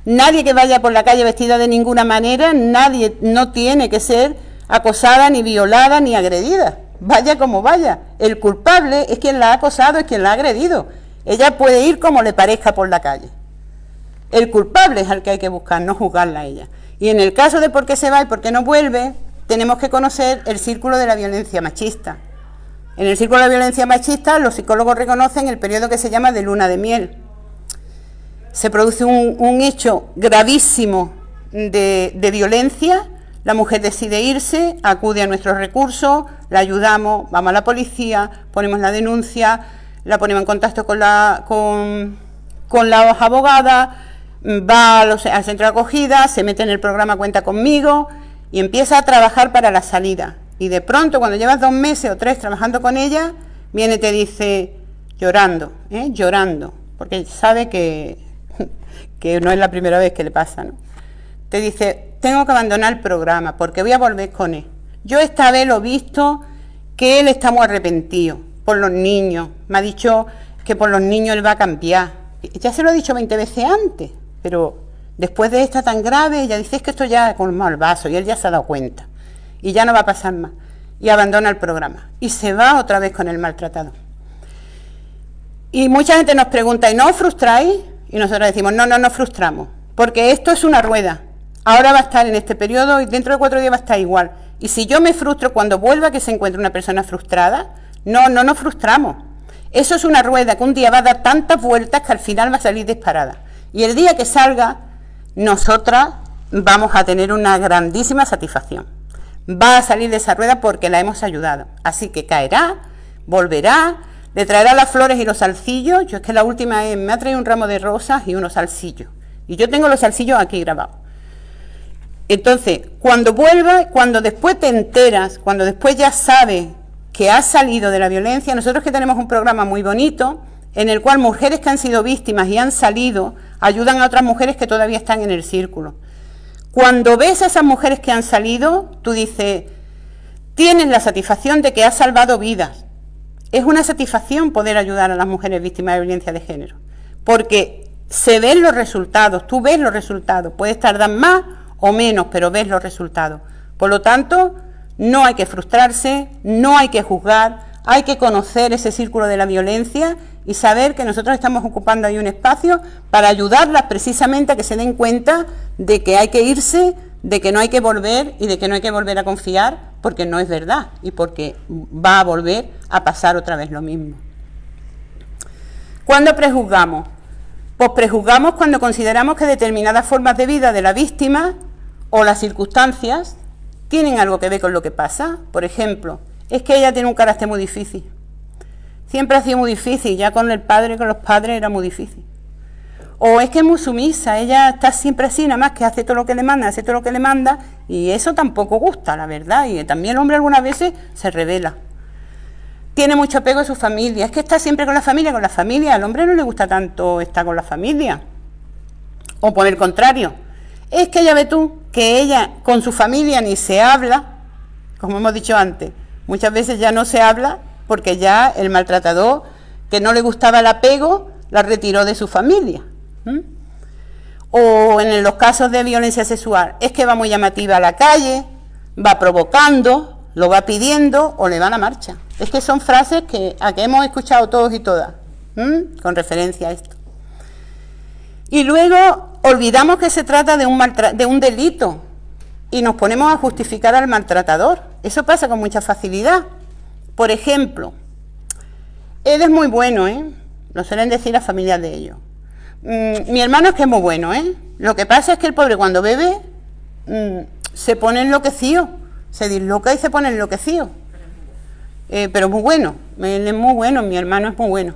Nadie que vaya por la calle vestida de ninguna manera, nadie no tiene que ser acosada, ni violada, ni agredida. Vaya como vaya. El culpable es quien la ha acosado, es quien la ha agredido. Ella puede ir como le parezca por la calle. El culpable es al que hay que buscar, no juzgarla a ella. Y en el caso de por qué se va y por qué no vuelve, tenemos que conocer el círculo de la violencia machista. En el círculo de la violencia machista los psicólogos reconocen el periodo que se llama de luna de miel. Se produce un, hecho gravísimo de violencia, la mujer decide irse, acude a nuestros recursos, la ayudamos, vamos a la policía, ponemos la denuncia, la ponemos en contacto con la, con, con las abogadas, va al centro de acogida, se mete en el programa Cuenta conmigo y empieza a trabajar para la salida. Y de pronto, cuando llevas dos meses o tres trabajando con ella, viene y te dice, llorando, ¿eh? llorando, porque sabe que, que no es la primera vez que le pasa, ¿no? Te dice, tengo que abandonar el programa porque voy a volver con él. Yo esta vez lo he visto que él está muy arrepentido por los niños. Me ha dicho que por los niños él va a cambiar. Ya se lo he dicho 20 veces antes. Pero después de esta tan grave, ella dice, es que esto ya colmó el vaso y él ya se ha dado cuenta. Y ya no va a pasar más. Y abandona el programa. Y se va otra vez con el maltratado. Y mucha gente nos pregunta, ¿y no os frustráis? Y nosotros decimos, no, no nos frustramos. Porque esto es una rueda. Ahora va a estar en este periodo y dentro de cuatro días va a estar igual. Y si yo me frustro cuando vuelva que se encuentre una persona frustrada, no, no nos frustramos. Eso es una rueda que un día va a dar tantas vueltas que al final va a salir disparada. Y el día que salga, nosotras vamos a tener una grandísima satisfacción. Va a salir de esa rueda porque la hemos ayudado. Así que caerá, volverá, le traerá las flores y los salsillos. Yo es que la última es, me ha traído un ramo de rosas y unos salsillos. Y yo tengo los salsillos aquí grabados. Entonces, cuando vuelva, cuando después te enteras, cuando después ya sabes que has salido de la violencia, nosotros que tenemos un programa muy bonito, en el cual mujeres que han sido víctimas y han salido ayudan a otras mujeres que todavía están en el círculo. Cuando ves a esas mujeres que han salido, tú dices, tienes la satisfacción de que has salvado vidas. Es una satisfacción poder ayudar a las mujeres víctimas de violencia de género, porque se ven los resultados, tú ves los resultados, puedes tardar más o menos, pero ves los resultados. Por lo tanto, no hay que frustrarse, no hay que juzgar, hay que conocer ese círculo de la violencia y saber que nosotros estamos ocupando ahí un espacio para ayudarlas precisamente a que se den cuenta de que hay que irse, de que no hay que volver y de que no hay que volver a confiar porque no es verdad y porque va a volver a pasar otra vez lo mismo. ¿Cuándo prejuzgamos? Pues prejuzgamos cuando consideramos que determinadas formas de vida de la víctima o las circunstancias tienen algo que ver con lo que pasa. Por ejemplo, es que ella tiene un carácter muy difícil. Siempre ha sido muy difícil, ya con el padre, con los padres era muy difícil. O es que es muy sumisa, ella está siempre así, nada más que hace todo lo que le manda, hace todo lo que le manda, y eso tampoco gusta, la verdad, y también el hombre algunas veces se revela. Tiene mucho apego a su familia, es que está siempre con la familia, con la familia, al hombre no le gusta tanto estar con la familia. O por el contrario, es que ya ve tú que ella con su familia ni se habla, como hemos dicho antes, muchas veces ya no se habla porque ya el maltratador, que no le gustaba el apego, la retiró de su familia. O en los casos de violencia sexual, es que va muy llamativa a la calle, va provocando, lo va pidiendo o le va a la marcha. Es que son frases que, a que hemos escuchado todos y todas, con referencia a esto. Y luego olvidamos que se trata de un, de un delito y nos ponemos a justificar al maltratador. Eso pasa con mucha facilidad. Por ejemplo, él es muy bueno, ¿eh? Lo suelen decir las familias de ellos. Mm, mi hermano es que es muy bueno, ¿eh? Lo que pasa es que el pobre cuando bebe mm, se pone enloquecido, se disloca y se pone enloquecido. Eh, pero muy bueno, él es muy bueno, mi hermano es muy bueno.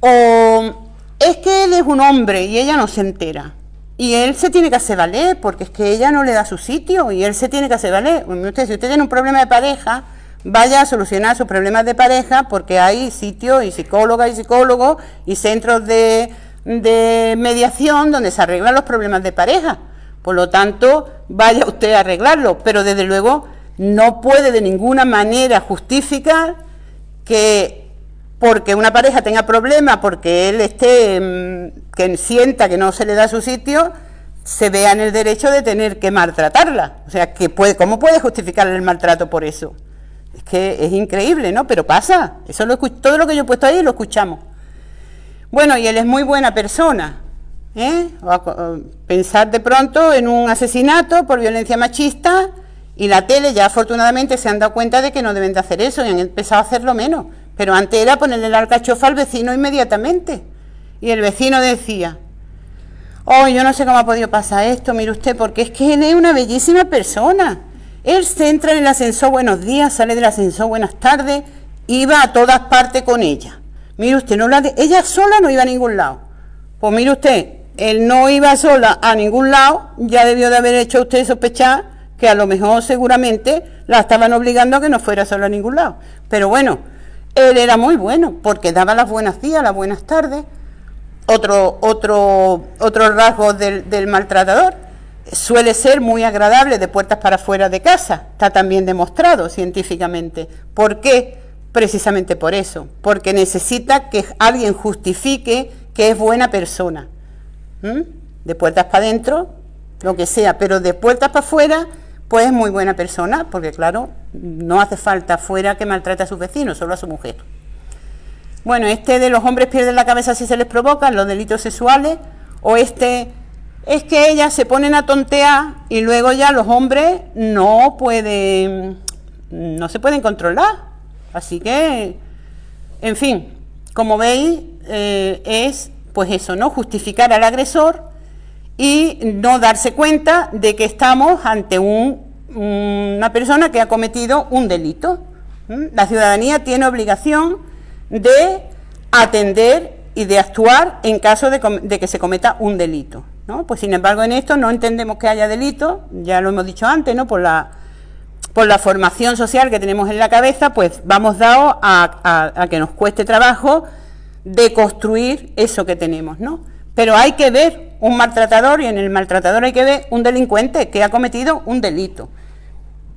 O es que él es un hombre y ella no se entera. Y él se tiene que hacer valer, porque es que ella no le da su sitio y él se tiene que hacer valer. Usted, si usted tiene un problema de pareja, vaya a solucionar sus problemas de pareja porque hay sitios y psicólogas y psicólogos y centros de, mediación donde se arreglan los problemas de pareja. Por lo tanto, vaya usted a arreglarlo, pero desde luego no puede de ninguna manera justificar que porque una pareja tenga problemas, porque él esté, mm, que sienta que no se le da su sitio, se vea en el derecho de tener que maltratarla. O sea, que puede, ¿cómo puede justificar el maltrato por eso? Es que es increíble, ¿no? Pero pasa. Eso lo todo lo que yo he puesto ahí lo escuchamos. Bueno, y él es muy buena persona. ¿Eh? pensar de pronto en un asesinato por violencia machista y la tele ya afortunadamente se han dado cuenta de que no deben de hacer eso y han empezado a hacerlo menos. Pero antes era ponerle el alcachofa al vecino inmediatamente. Y el vecino decía, oh, yo no sé cómo ha podido pasar esto, mire usted, porque es que él es una bellísima persona. Él se entra en el ascensor buenos días, sale del ascensor buenas tardes, iba a todas partes con ella. Mire usted, no la ella sola no iba a ningún lado. Pues mire usted, él no iba sola a ningún lado, ya debió de haber hecho usted sospechar que a lo mejor seguramente la estaban obligando a que no fuera sola a ningún lado. Pero bueno, él era muy bueno porque daba las buenas días, las buenas tardes. Otro, otro, otro rasgo del, del maltratador suele ser muy agradable de puertas para afuera de casa, está también demostrado científicamente. ¿Por qué? Precisamente por eso, porque necesita que alguien justifique que es buena persona. De puertas para adentro, lo que sea, pero de puertas para afuera, pues es muy buena persona, porque claro, no hace falta afuera que maltrate a sus vecinos, solo a su mujer. Bueno, este de los hombres pierden la cabeza si se les provocan los delitos sexuales, o este es que ellas se ponen a tontear y luego ya los hombres no pueden, no se pueden controlar. Así que, en fin, como veis, eh, es pues eso, ¿no? Justificar al agresor y no darse cuenta de que estamos ante un, una persona que ha cometido un delito. La ciudadanía tiene obligación de atender y de actuar en caso de que se cometa un delito. ¿no? Pues sin embargo en esto no entendemos que haya delito, ya lo hemos dicho antes, ¿no? Por la, por la formación social que tenemos en la cabeza, pues vamos dado a, que nos cueste trabajo deconstruir eso que tenemos, ¿no? Pero hay que ver un maltratador y en el maltratador hay que ver un delincuente que ha cometido un delito.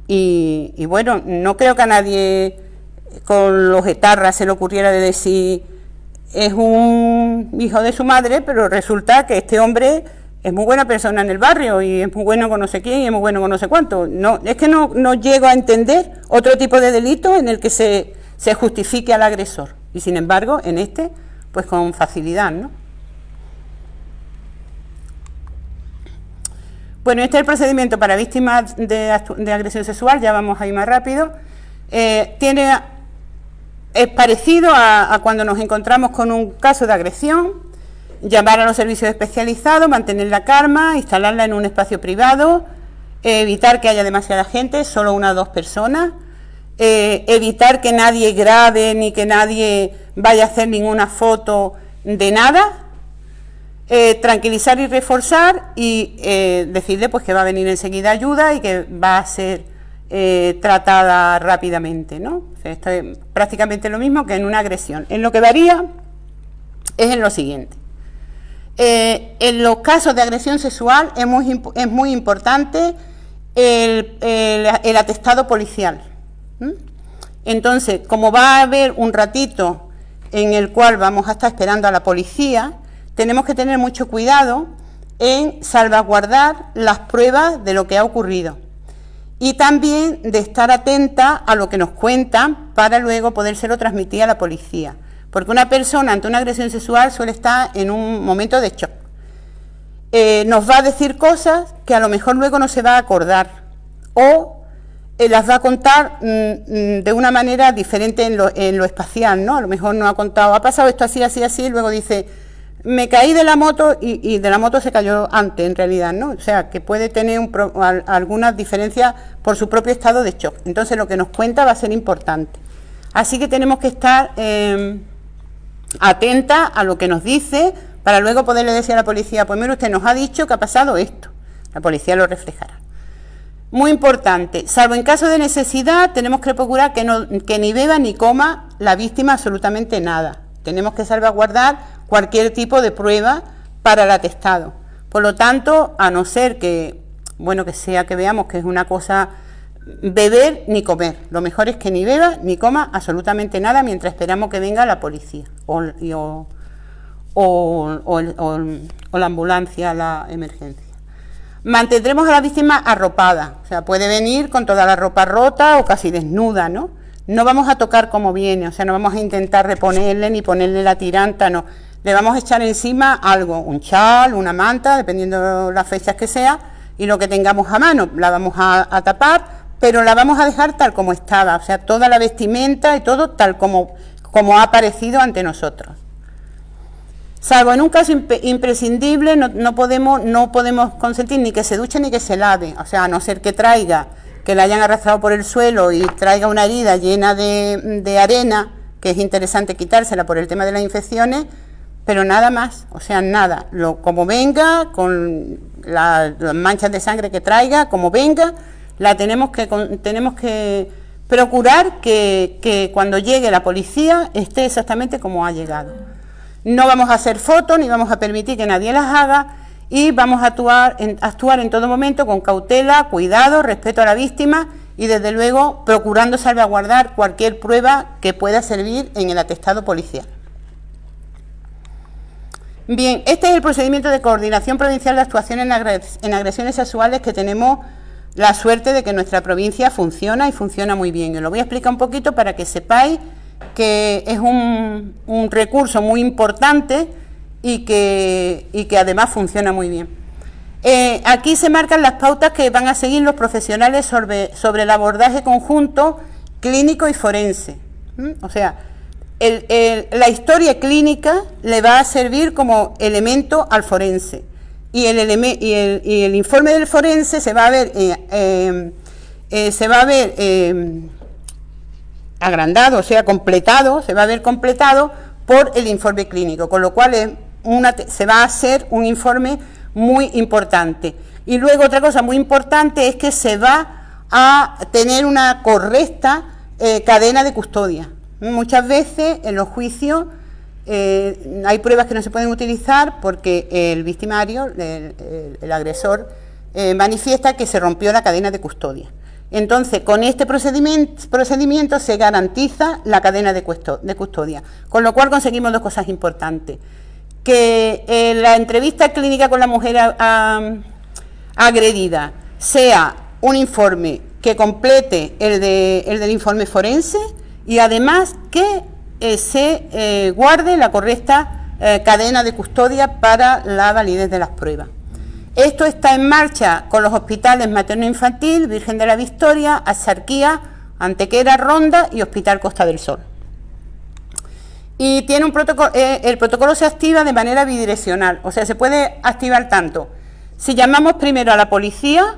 Y, y bueno, no creo que a nadie con los etarras se le ocurriera de decir es un hijo de su madre, pero resulta que este hombre es muy buena persona en el barrio y es muy bueno con no sé quién y es muy bueno con no sé cuánto. No, es que no, no llego a entender otro tipo de delito en el que se, se justifique al agresor. Y sin embargo, en este, pues con facilidad, ¿no? Bueno, este es el procedimiento para víctimas de, agresión sexual, ya vamos a ir más rápido. Eh, tiene, es parecido a, cuando nos encontramos con un caso de agresión, llamar a los servicios especializados, mantener la calma, instalarla en un espacio privado, evitar que haya demasiada gente, solo una o dos personas, eh, evitar que nadie grabe ni que nadie vaya a hacer ninguna foto de nada, eh, tranquilizar y reforzar y eh, decirle pues que va a venir enseguida ayuda y que va a ser tratada rápidamente, ¿no? esto es prácticamente lo mismo que en una agresión. En lo que varía es en lo siguiente. en los casos de agresión sexual es muy, es muy importante el, atestado policial. Entonces, como va a haber un ratito en el cual vamos a estar esperando a la policía, tenemos que tener mucho cuidado en salvaguardar las pruebas de lo que ha ocurrido y también de estar atenta a lo que nos cuentan para luego podérselo transmitir a la policía. Porque una persona ante una agresión sexual suele estar en un momento de shock. Eh, nos va a decir cosas que a lo mejor luego no se va a acordar o eh, las va a contar mm, mm, de una manera diferente en lo, lo espacial, ¿no? A lo mejor no ha contado, ha pasado esto así, así, así, y luego dice, me caí de la moto y, de la moto se cayó antes, en realidad, ¿no? O sea, que puede tener algunas diferencias por su propio estado de shock. Entonces, lo que nos cuenta va a ser importante. Así que tenemos que estar eh, atentas a lo que nos dice para luego poderle decir a la policía, pues mire, usted nos ha dicho que ha pasado esto. La policía lo reflejará. Muy importante, salvo en caso de necesidad, tenemos que procurar que, no, que ni beba ni coma la víctima absolutamente nada. Tenemos que salvaguardar cualquier tipo de prueba para el atestado. Por lo tanto, a no ser que, bueno, que sea que veamos que es una cosa beber ni comer. Lo mejor es que ni beba ni coma absolutamente nada mientras esperamos que venga la policía o, o, la ambulancia, la emergencia. Mantendremos a la víctima arropada, o sea, puede venir con toda la ropa rota o casi desnuda, ¿no? No vamos a tocar como viene, o sea, no vamos a intentar reponerle ni ponerle la tiranta, no le vamos a echar encima algo, un chal, una manta, dependiendo de las fechas que sea, y lo que tengamos a mano, la vamos a, tapar, pero la vamos a dejar tal como estaba, o sea, toda la vestimenta y todo tal como, como ha aparecido ante nosotros. Salvo en un caso imprescindible, no, podemos, no podemos consentir ni que se duche ni que se lave, o sea, a no ser que traiga, que la hayan arrastrado por el suelo y traiga una herida llena de, arena, que es interesante quitársela por el tema de las infecciones, pero nada más, o sea, nada, lo, como venga, con las manchas de sangre que traiga, como venga, la tenemos que, tenemos que procurar que, que, cuando llegue la policía esté exactamente como ha llegado. No vamos a hacer fotos ni vamos a permitir que nadie las haga y vamos a actuar en, en todo momento con cautela, cuidado, respeto a la víctima y desde luego procurando salvaguardar cualquier prueba que pueda servir en el atestado policial. Bien, este es el procedimiento de coordinación provincial de actuación en, agresiones sexuales que tenemos la suerte de que nuestra provincia funciona y funciona muy bien. Yo lo voy a explicar un poquito para que sepáis que es un, recurso muy importante y que, que, además funciona muy bien. Eh, aquí se marcan las pautas que van a seguir los profesionales sobre, sobre el abordaje conjunto clínico y forense. O sea, la historia clínica le va a servir como elemento al forense y el, y el, informe del forense se va a ver, eh, eh, se va a ver agrandado, o sea, completado, se va a ver completado por el informe clínico, con lo cual una, se va a hacer un informe muy importante. Y luego otra cosa muy importante es que se va a tener una correcta cadena de custodia. Muchas veces en los juicios eh, hay pruebas que no se pueden utilizar porque el victimario, el, agresor, eh, manifiesta que se rompió la cadena de custodia. Entonces, con este procedimiento, se garantiza la cadena de custodia, con lo cual conseguimos dos cosas importantes. Que eh, la entrevista clínica con la mujer agredida sea un informe que complete el, del informe forense y además que eh, se eh, guarde la correcta cadena de custodia para la validez de las pruebas. Esto está en marcha con los hospitales materno-infantil, Virgen de la Victoria, Axarquía, Antequera, Ronda y Hospital Costa del Sol. Y tiene un protocolo, eh, el protocolo se activa de manera bidireccional, o sea, se puede activar tanto. Si llamamos primero a la policía,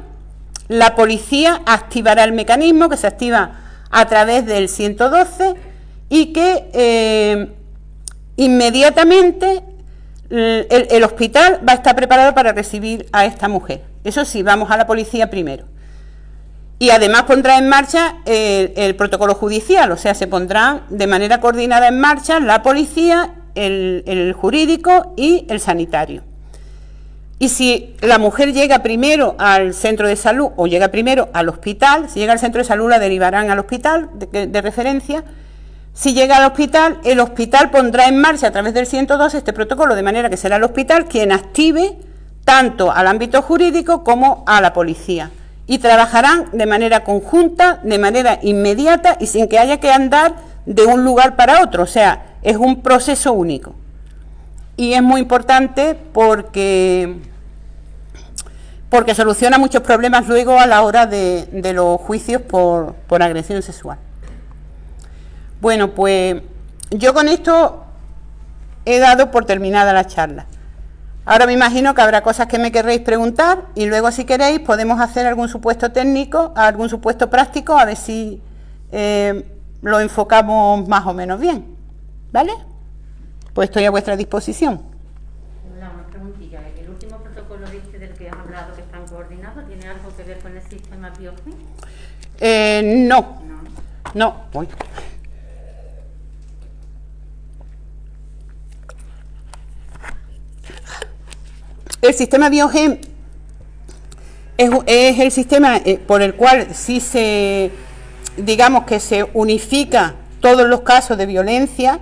la policía activará el mecanismo que se activa a través del 112 y que eh, inmediatamente el, hospital va a estar preparado para recibir a esta mujer. Eso sí, vamos a la policía primero. Y además pondrá en marcha el, protocolo judicial, o sea, se pondrá de manera coordinada en marcha la policía, el, jurídico y el sanitario. Y si la mujer llega primero al centro de salud o llega primero al hospital, si llega al centro de salud la derivarán al hospital de referencia si llega al hospital, el hospital pondrá en marcha a través del 102 este protocolo, de manera que será el hospital quien active tanto al ámbito jurídico como a la policía. Y trabajarán de manera conjunta, de manera inmediata y sin que haya que andar de un lugar para otro. O sea, es un proceso único. Y es muy importante porque, porque soluciona muchos problemas luego a la hora de, los juicios por agresión sexual. Bueno, pues yo con esto he dado por terminada la charla. Ahora me imagino que habrá cosas que me querréis preguntar y luego si queréis podemos hacer algún supuesto técnico, algún supuesto práctico, a ver si eh, lo enfocamos más o menos bien. ¿Vale? Pues estoy a vuestra disposición. Una preguntilla. ¿El último protocolo este del que has hablado que están coordinados tiene algo que ver con el sistema? Eh, no. No. No. Voy. El sistema Biogen es, el sistema eh, por el cual sí se, digamos que se unifica todos los casos de violencia,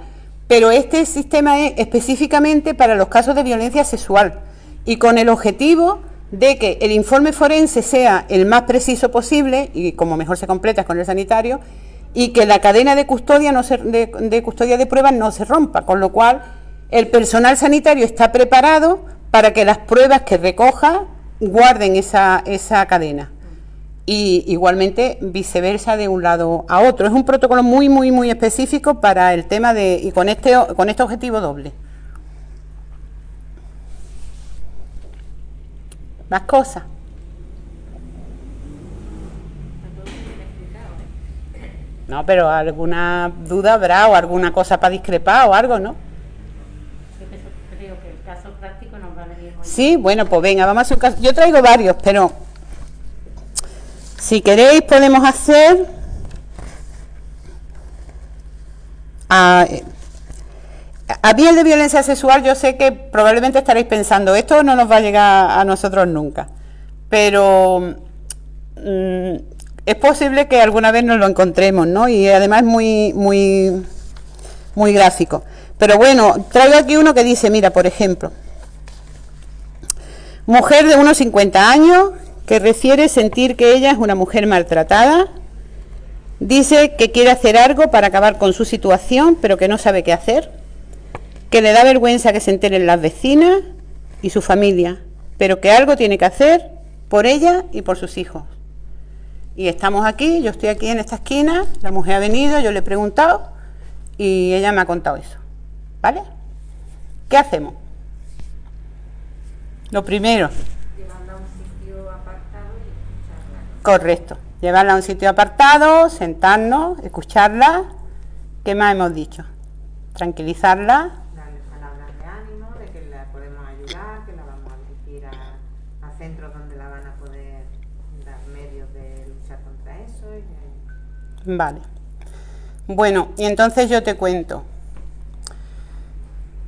pero este sistema es específicamente para los casos de violencia sexual y con el objetivo de que el informe forense sea el más preciso posible y como mejor se completa con el sanitario y que la cadena de custodia no de, de custodia de pruebas no se rompa, con lo cual el personal sanitario está preparado para que las pruebas que recoja guarden esa, esa cadena. Y igualmente viceversa de un lado a otro. Es un protocolo muy, muy, muy específico para el tema de. y con este, con este objetivo doble. Más cosas. No, pero alguna duda habrá o alguna cosa para discrepar o algo, ¿no? Sí, bueno, pues venga, vamos a hacer caso. Yo traigo varios, pero si queréis podemos hacer... A, a mí el de violencia sexual yo sé que probablemente estaréis pensando, esto no nos va a llegar a nosotros nunca, pero mm, es posible que alguna vez nos lo encontremos, ¿no? Y además muy, muy, muy gráfico. Pero bueno, traigo aquí uno que dice, mira, por ejemplo, Mujer de unos 50 años que refiere sentir que ella es una mujer maltratada. Dice que quiere hacer algo para acabar con su situación, pero que no sabe qué hacer. Que le da vergüenza que se enteren las vecinas y su familia, pero que algo tiene que hacer por ella y por sus hijos. Y estamos aquí, yo estoy aquí en esta esquina, la mujer ha venido, yo le he preguntado y ella me ha contado eso. ¿Vale? ¿Qué hacemos? Lo primero. Llevarla a un sitio apartado y escucharla. Correcto. Llevarla a un sitio apartado, sentarnos, escucharla. ¿Qué más hemos dicho? Tranquilizarla. Darle palabras de ánimo, de que la podemos ayudar, que la vamos a dirigir a, centros donde la van a poder dar medios de luchar contra eso. Vale. Bueno, y entonces yo te cuento.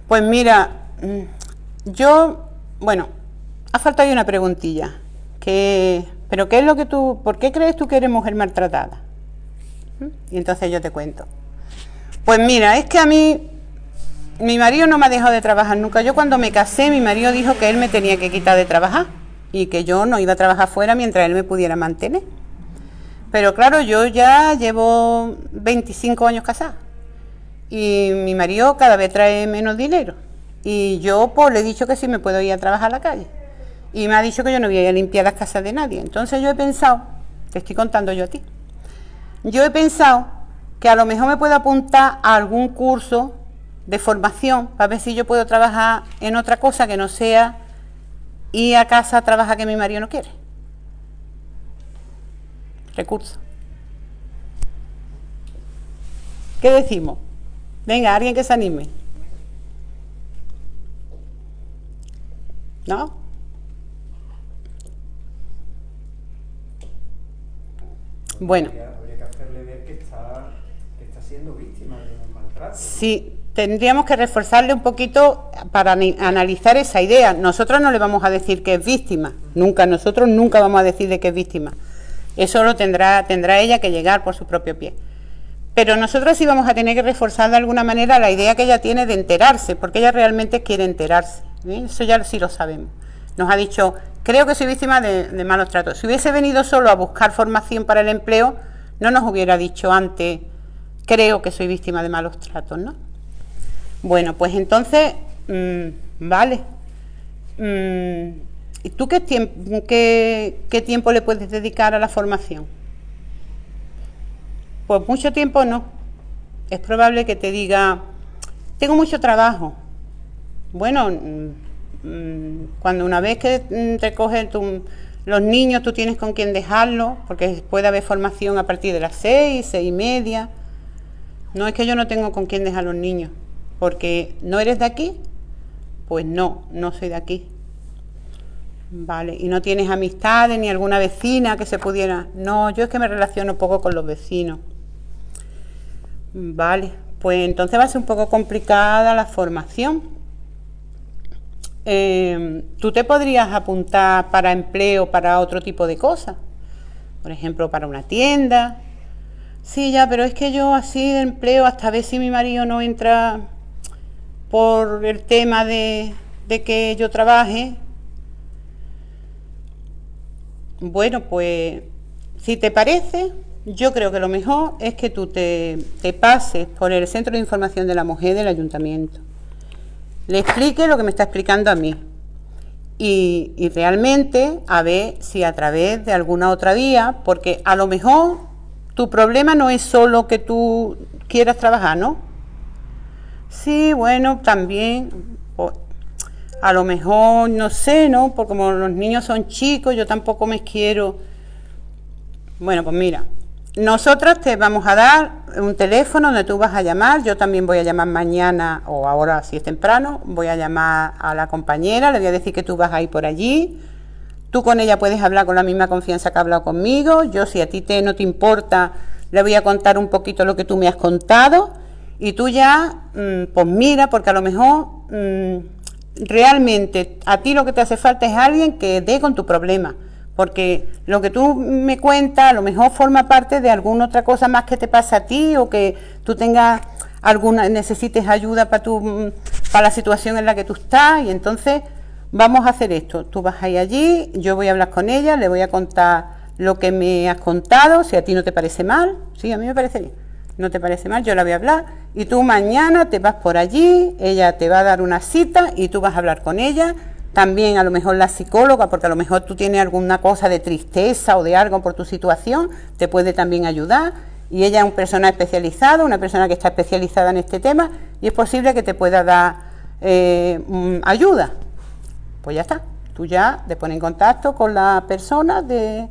Pues mira, mm, yo, bueno, ha faltado una preguntilla. ¿Pero qué es lo que tú, por qué crees tú que eres mujer maltratada? ¿Mm? Y entonces yo te cuento. Pues mira, es que a mí, mi marido no me ha dejado de trabajar nunca. Yo cuando me casé, mi marido dijo que él me tenía que quitar de trabajar y que yo no iba a trabajar fuera mientras él me pudiera mantener. Pero claro, yo ya llevo 25 años casada y mi marido cada vez trae menos dinero. Y yo pues le he dicho que sí me puedo ir a trabajar a la calle. Y me ha dicho que yo no voy a ir a limpiar las casas de nadie. Entonces yo he pensado, te estoy contando yo a ti, yo he pensado que a lo mejor me puedo apuntar a algún curso de formación para ver si yo puedo trabajar en otra cosa que no sea ir a casa a trabajar que mi marido no quiere. Recurso. ¿Qué decimos? Venga, alguien que se anime. ¿No? Bueno. Habría que hacerle ver que está, siendo víctima de un maltrato. Sí, tendríamos que reforzarle un poquito para analizar esa idea. Nosotros no le vamos a decir que es víctima, nunca, nosotros nunca vamos a decir de que es víctima. Eso lo tendrá, tendrá ella que llegar por su propio pie. Pero nosotros sí vamos a tener que reforzar de alguna manera la idea que ella tiene de enterarse, porque ella realmente quiere enterarse. Eso ya sí lo sabemos. Nos ha dicho, creo que soy víctima de, malos tratos. Si hubiese venido solo a buscar formación para el empleo, no nos hubiera dicho antes, creo que soy víctima de malos tratos, ¿no? Bueno, pues entonces, mm, vale. Mm, ¿Y tú qué, qué tiempo le puedes dedicar a la formación? Pues mucho tiempo no. Es probable que te diga, tengo mucho trabajo. Bueno, mm, cuando una vez que mm, te cogen los niños, tú tienes con quién dejarlo, porque puede haber formación a partir de las seis, seis y media. No es que yo no tengo con quién dejar los niños, porque no eres de aquí, pues no, no soy de aquí. Vale, y no tienes amistades ni alguna vecina que se pudiera. No, yo es que me relaciono poco con los vecinos. Vale, pues entonces va a ser un poco complicada la formación. Em, ¿Tú te podrías apuntar para empleo, para otro tipo de cosas? Por ejemplo, para una tienda. Sí, ya, pero es que yo así de empleo, hasta ver si mi marido no entra por el tema de, de que yo trabaje. Bueno, pues si te parece, yo creo que lo mejor es que tú te, pases por el Centro de Información de la Mujer del Ayuntamiento. Le explique lo que me está explicando a mí. Y, y, realmente a ver si a través de alguna otra vía, porque a lo mejor tu problema no es solo que tú quieras trabajar, ¿no? Sí, bueno, también, a lo mejor, no sé, ¿no? Porque como los niños son chicos, yo tampoco me quiero... Bueno, pues mira, nosotros te vamos a dar un teléfono donde tú vas a llamar, yo también voy a llamar mañana o ahora si es temprano, voy a llamar a la compañera, le voy a decir que tú vas a ir por allí, tú con ella puedes hablar con la misma confianza que ha hablado conmigo, yo si a ti te, no te importa, le voy a contar un poquito lo que tú me has contado. Y tú ya, mm, pues mira, porque a lo mejor mm, realmente a ti lo que te hace falta es alguien que dé con tu problema porque lo que tú me cuentas a lo mejor forma parte de alguna otra cosa más que te pasa a ti o que tú tengas alguna necesites ayuda para tu para la situación en la que tú estás. Y entonces vamos a hacer esto. Tú vas a ir allí yo voy a hablar con ella le voy a contar lo que me has contado si a ti no te parece mal. Sí a mí me parece bien. No te parece mal yo la voy a hablar. Y tú mañana te vas por allí ella te va a dar una cita y tú vas a hablar con ella también a lo mejor la psicóloga, porque a lo mejor tú tienes alguna cosa de tristeza o de algo por tu situación, te puede también ayudar. Y ella es una persona especializada, una persona que está especializada en este tema, y es posible que te pueda dar eh, mm, ayuda. Pues ya está. Tú ya te pones en contacto con la persona del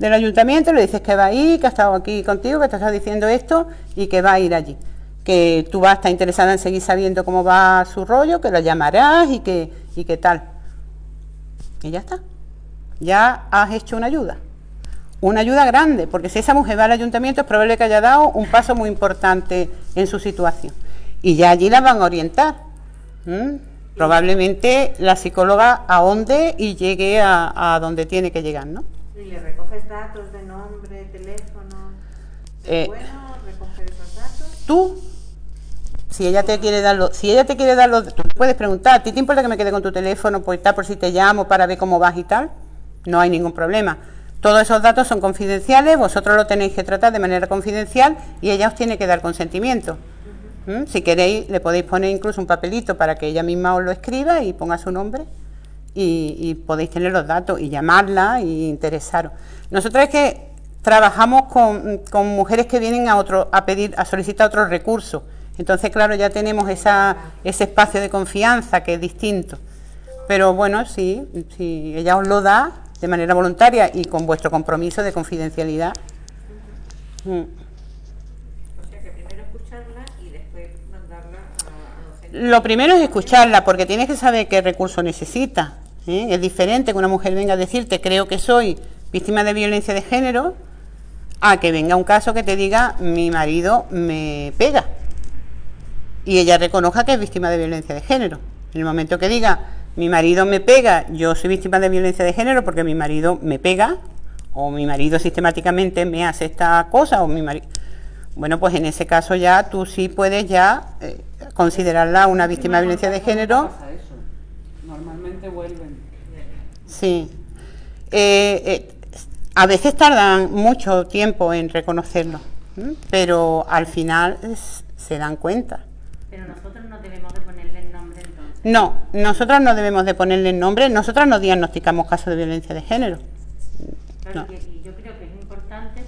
ayuntamiento, le dices que va a ir, que ha estado aquí contigo, que te está diciendo esto y que va a ir allí. Que tú vas a estar interesada en seguir sabiendo cómo va su rollo, que la llamarás y que, y que tal. Y ya está. Ya has hecho una ayuda. Una ayuda grande, porque si esa mujer va al ayuntamiento es probable que haya dado un paso muy importante en su situación. Y ya allí la van a orientar. ¿Mm? Probablemente la psicóloga ahonde y llegue a, a donde tiene que llegar, ¿no? ¿Y le recoges datos de nombre, teléfono? Eh, bueno, recoger esos datos. Tú, si ella te quiere dar los, si ella te quiere dar tú puedes preguntar, ¿a ti te importa que me quede con tu teléfono por por si te llamo para ver cómo vas y tal? No hay ningún problema. Todos esos datos son confidenciales, vosotros lo tenéis que tratar de manera confidencial y ella os tiene que dar consentimiento. ¿Mm? Si queréis, le podéis poner incluso un papelito para que ella misma os lo escriba y ponga su nombre y, podéis tener los datos y llamarla y interesaros. Nosotros es que trabajamos con, con mujeres que vienen a otro, a pedir, a solicitar otros recursos. Entonces, claro, ya tenemos esa, ese espacio de confianza que es distinto. Pero bueno, sí, si ella os lo da de manera voluntaria y con vuestro compromiso de confidencialidad. Mm. O sea que primero escucharla y después mandarla a. Lo primero es escucharla, porque tienes que saber qué recurso necesita. ¿eh? Es diferente que una mujer venga a decirte, creo que soy víctima de violencia de género, a que venga un caso que te diga, mi marido me pega. Y ella reconozca que es víctima de violencia de género. En el momento que diga, mi marido me pega, yo soy víctima de violencia de género porque mi marido me pega, o mi marido sistemáticamente me hace esta cosa, o mi marido... Bueno, pues en ese caso ya tú sí puedes ya eh, considerarla una víctima de violencia de género. Eso. Normalmente vuelven. Sí. Eh, eh, a veces tardan mucho tiempo en reconocerlo, pero al final es- se dan cuenta. Pero nosotros no debemos de ponerle el nombre entonces. No, nosotras no debemos de ponerle nombre, nosotras no diagnosticamos casos de violencia de género. Claro, No. y, y yo creo que es importante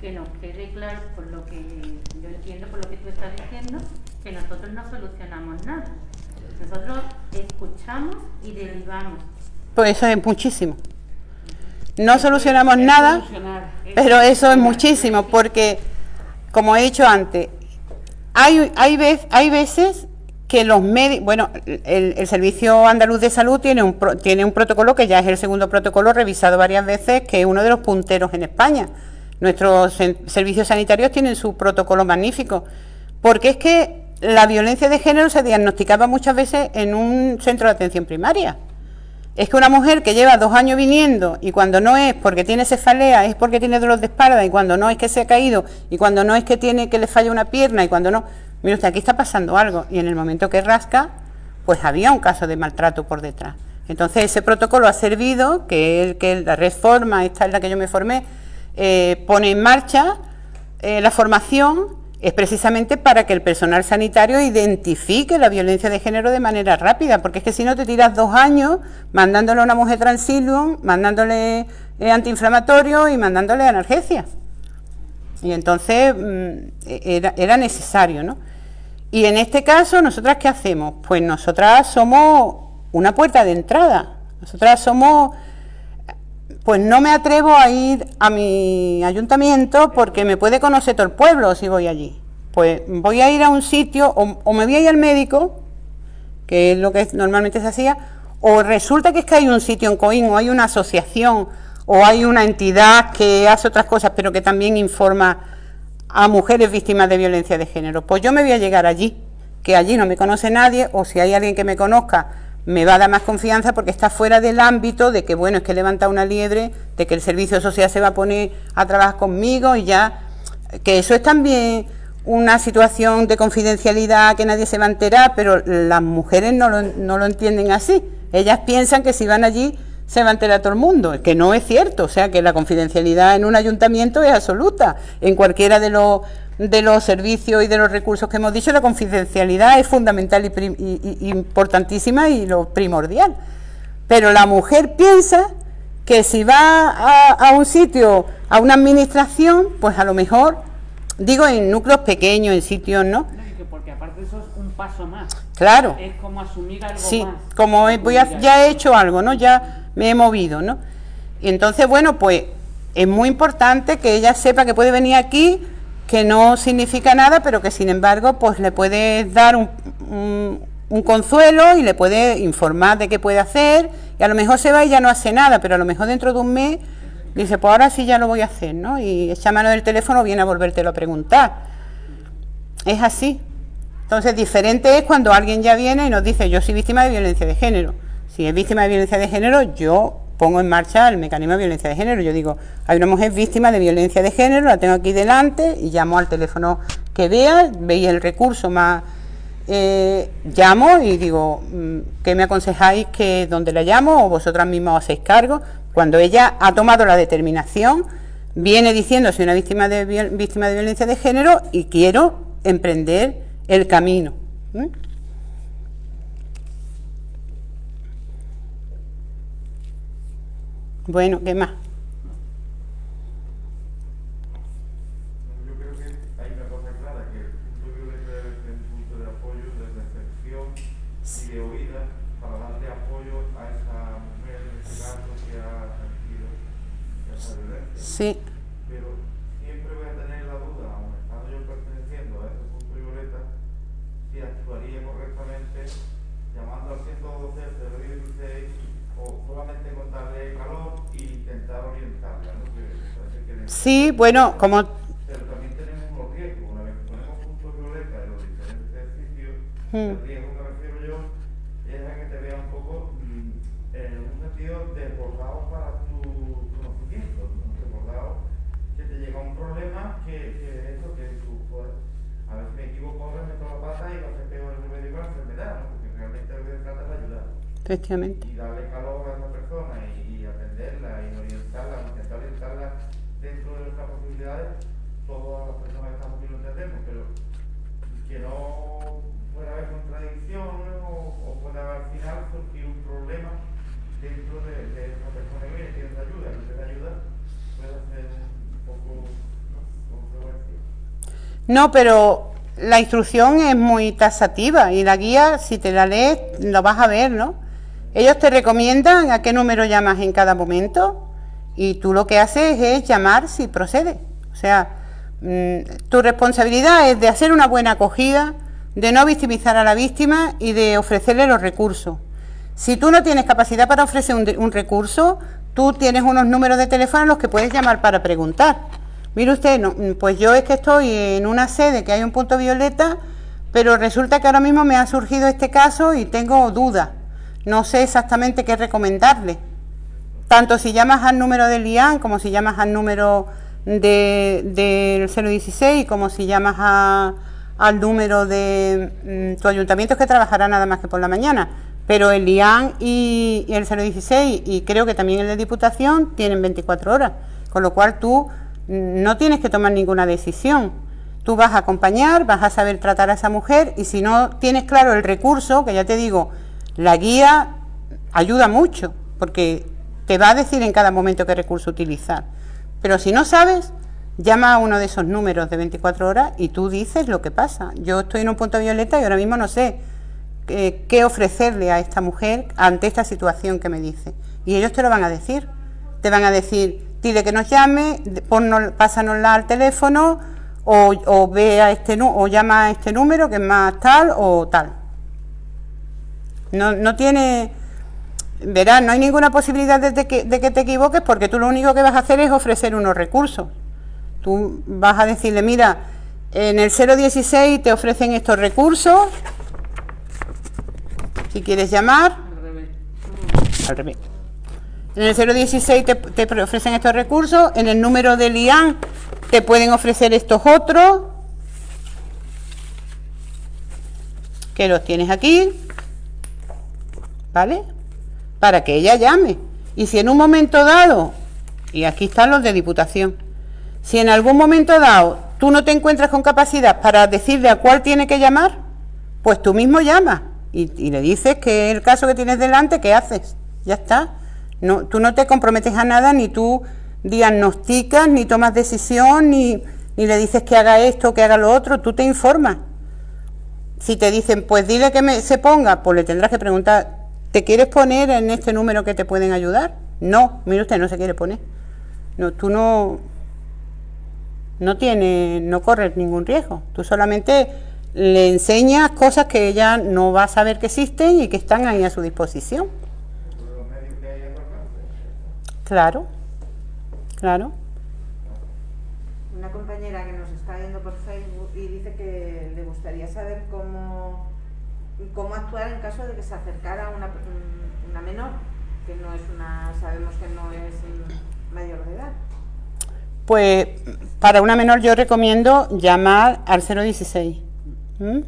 que nos quede claro, por lo que yo entiendo, por lo que tú estás diciendo, que nosotros no solucionamos nada. Nosotros escuchamos y derivamos. Pues eso es muchísimo. No solucionamos nada, pero eso es muchísimo, porque, como he dicho antes, hay, hay, hay veces que los médicos, bueno, el, el Servicio Andaluz de Salud tiene un, pro- tiene un protocolo que ya es el segundo protocolo revisado varias veces, que es uno de los punteros en España. Nuestros servicios sanitarios tienen su protocolo magnífico, porque es que la violencia de género se diagnosticaba muchas veces en un centro de atención primaria. Es que una mujer que lleva dos años viniendo y cuando no es porque tiene cefalea, es porque tiene dolor de espalda y cuando no es que se ha caído y cuando no es que tiene que le falla una pierna y cuando no, mire usted, aquí está pasando algo y en el momento que rasca, pues había un caso de maltrato por detrás. Entonces ese protocolo ha servido, que la reforma, esta es la que yo me formé, eh, pone en marcha eh, la formación es precisamente para que el personal sanitario identifique la violencia de género de manera rápida, porque es que si no te tiras dos años mandándole a una mujer transilium, mandándole eh, antiinflamatorio y mandándole analgesias. Y entonces mm, era, era necesario, ¿no? Y en este caso, ¿nosotras qué hacemos? Pues nosotras somos una puerta de entrada. Nosotras somos pues no me atrevo a ir a mi ayuntamiento porque me puede conocer todo el pueblo si voy allí. Pues voy a ir a un sitio o, o me voy a ir al médico, que es lo que normalmente se hacía, o resulta que es que hay un sitio en Coín o hay una asociación o hay una entidad que hace otras cosas pero que también informa a mujeres víctimas de violencia de género. Pues yo me voy a llegar allí, que allí no me conoce nadie o si hay alguien que me conozca me va a dar más confianza porque está fuera del ámbito de que, bueno, es que levanta una liebre, de que el servicio social se va a poner a trabajar conmigo y ya, que eso es también una situación de confidencialidad que nadie se va a enterar, pero las mujeres no lo, no lo entienden así. Ellas piensan que si van allí se va a enterar todo el mundo, que no es cierto, o sea que la confidencialidad en un ayuntamiento es absoluta. En cualquiera de los de los servicios y de los recursos que hemos dicho, la confidencialidad es fundamental y, prim- y- y importantísima y lo primordial. Pero la mujer piensa que si va a, a un sitio, a una administración, pues a lo mejor, digo en núcleos pequeños, en sitios, ¿no? No, y que porque aparte eso es un paso más. Claro. Es como asumir algo Sí, más. como voy a- ya he hecho algo, ¿no? Ya me he movido, ¿no? Y entonces, bueno, pues es muy importante que ella sepa que puede venir aquí, que no significa nada, pero que sin embargo, pues le puede dar un, un- consuelo y le puede informar de qué puede hacer. Y a lo mejor se va y ya no hace nada, pero a lo mejor dentro de un mes dice, pues ahora sí ya lo voy a hacer, ¿no? Y echa mano del teléfono, viene a volvértelo a preguntar. Es así. Entonces, diferente es cuando alguien ya viene y nos dice, yo soy víctima de violencia de género. Si es víctima de violencia de género, yo pongo en marcha el mecanismo de violencia de género. Yo digo, hay una mujer víctima de violencia de género, la tengo aquí delante y llamo al teléfono que vea, veis el recurso más... eh, llamo y digo, mm, ¿qué me aconsejáis que donde la llamo o vosotras mismas os hacéis cargo? Cuando ella ha tomado la determinación, viene diciendo soy una víctima de, víctima de violencia de género y quiero emprender el camino. Bueno, ¿qué más? Yo creo que hay una cosa clara, que el punto violeta debe ser un punto de apoyo, de recepción y de oída para darle apoyo a esa mujer, en este caso, que ha sentido esa violencia. Sí, Pero siempre voy a tener la duda, aun estando yo perteneciendo a ese punto violeta, si actuaría correctamente llamando al 112, al 016 o solamente con darle calor e intentar orientarla, ¿no? Que parece que le- sí, bueno, como pero también tenemos unos riesgos. Una vez que ponemos puntos violeta en los diferentes sitios, Hmm. el riesgo que me refiero yo es a que te vea un poco mm, en un sentido desbordado para tu conocimiento, ¿no? desbordado que te llega un problema que, que eso que tú puedes, a si me equivoco ahora, meto la pata y va a ser peor el remedio con la enfermedad, ¿no? porque realmente lo que se trata es ayudar efectivamente. y darle calor a esa persona y, y atenderla y orientarla, intentar orientarla dentro de nuestras posibilidades, todas las personas que estamos aquí lo entendemos, pero que no pueda haber contradicciones o, o pueda al final surgir un problema dentro de, de esa persona que viene, es ayuda, que esa ayuda puede ser un poco ¿no? controversial. No, pero la instrucción es muy taxativa y la guía, si te la lees, lo vas a ver, ¿no? Ellos te recomiendan a qué número llamas en cada momento y tú lo que haces es llamar si procede. O sea, tu responsabilidad es de hacer una buena acogida, de no victimizar a la víctima y de ofrecerle los recursos. Si tú no tienes capacidad para ofrecer un, recurso, tú tienes unos números de teléfono a los que puedes llamar para preguntar. Mire usted, mm, pues yo es que estoy en una sede que hay un punto violeta, pero resulta que ahora mismo me ha surgido este caso y tengo dudas. No sé exactamente qué recomendarle. Tanto si llamas al número del IAN como si llamas al número de- del 016 como si llamas a- al número de mm, tu ayuntamiento es que trabajará nada más que por la mañana. Pero el IAN y, y el 016 y creo que también el de Diputación tienen 24 horas. Con lo cual tú mm, no tienes que tomar ninguna decisión. Tú vas a acompañar, vas a saber tratar a esa mujer y si no tienes claro el recurso, que ya te digo, la guía ayuda mucho porque te va a decir en cada momento qué recurso utilizar. Pero si no sabes, llama a uno de esos números de 24 horas y tú dices lo que pasa. Yo estoy en un punto violeta y ahora mismo no sé eh, qué ofrecerle a esta mujer ante esta situación que me dice. Y ellos te lo van a decir. Te van a decir, dile que nos llame, pásanosla al teléfono o, o ve a este o llama a este número que es más tal o tal. No, no tiene, verás, no hay ninguna posibilidad de que, de que te equivoques porque tú lo único que vas a hacer es ofrecer unos recursos. Tú vas a decirle, mira, en el 016 te ofrecen estos recursos, si quieres llamar, Al revés. al revés. En el 016 te, te ofrecen estos recursos, en el número del IAN te pueden ofrecer estos otros, que los tienes aquí, ¿vale? Para que ella llame. Y si en un momento dado, y aquí están los de Diputación, si en algún momento dado tú no te encuentras con capacidad para decirle a cuál tiene que llamar, pues tú mismo llamas y, le dices que el caso que tienes delante, ¿qué haces? Ya está. No, tú no te comprometes a nada, ni tú diagnosticas, ni tomas decisión, ni, ni le dices que haga esto, que haga lo otro, tú te informas. Si te dicen, pues dile que me, se ponga, pues le tendrás que preguntar, ¿te quieres poner en este número que te pueden ayudar? No, mire usted, no se quiere poner. No, tú no, no tiene, no corres ningún riesgo. Tú solamente le enseñas cosas que ella no va a saber que existen y que están ahí a su disposición. Claro, claro. Una compañera que nos está viendo por Facebook y dice que le gustaría saber cómo, cómo actuar en caso de que se acercara una, una menor, que no es una, sabemos que no es mm, mayor de edad. Pues para una menor yo recomiendo llamar al 016, ¿m?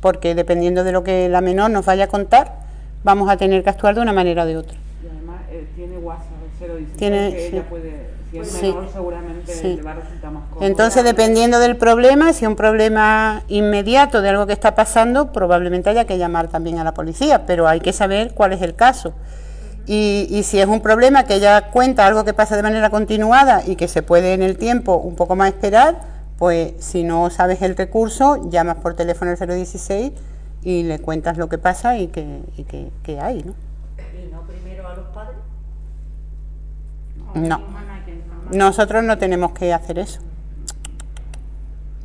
porque dependiendo de lo que la menor nos vaya a contar, vamos a tener que actuar de una manera o de otra. Y además eh, tiene WhatsApp, el 016, Tiene- que sí. ella puede, si es Sí. menor seguramente Sí. le va a resultar más cómodo. Entonces, dependiendo del problema, si es un problema inmediato de algo que está pasando, probablemente haya que llamar también a la policía, pero hay que saber cuál es el caso. Y, y si es un problema que ella cuenta algo que pasa de manera continuada y que se puede en el tiempo un poco más esperar, pues si no sabes el recurso, llamas por teléfono al 016 y le cuentas lo que pasa y que, y que, que hay, ¿no? ¿Y no primero a los padres? No. no. Nosotros no tenemos que hacer eso.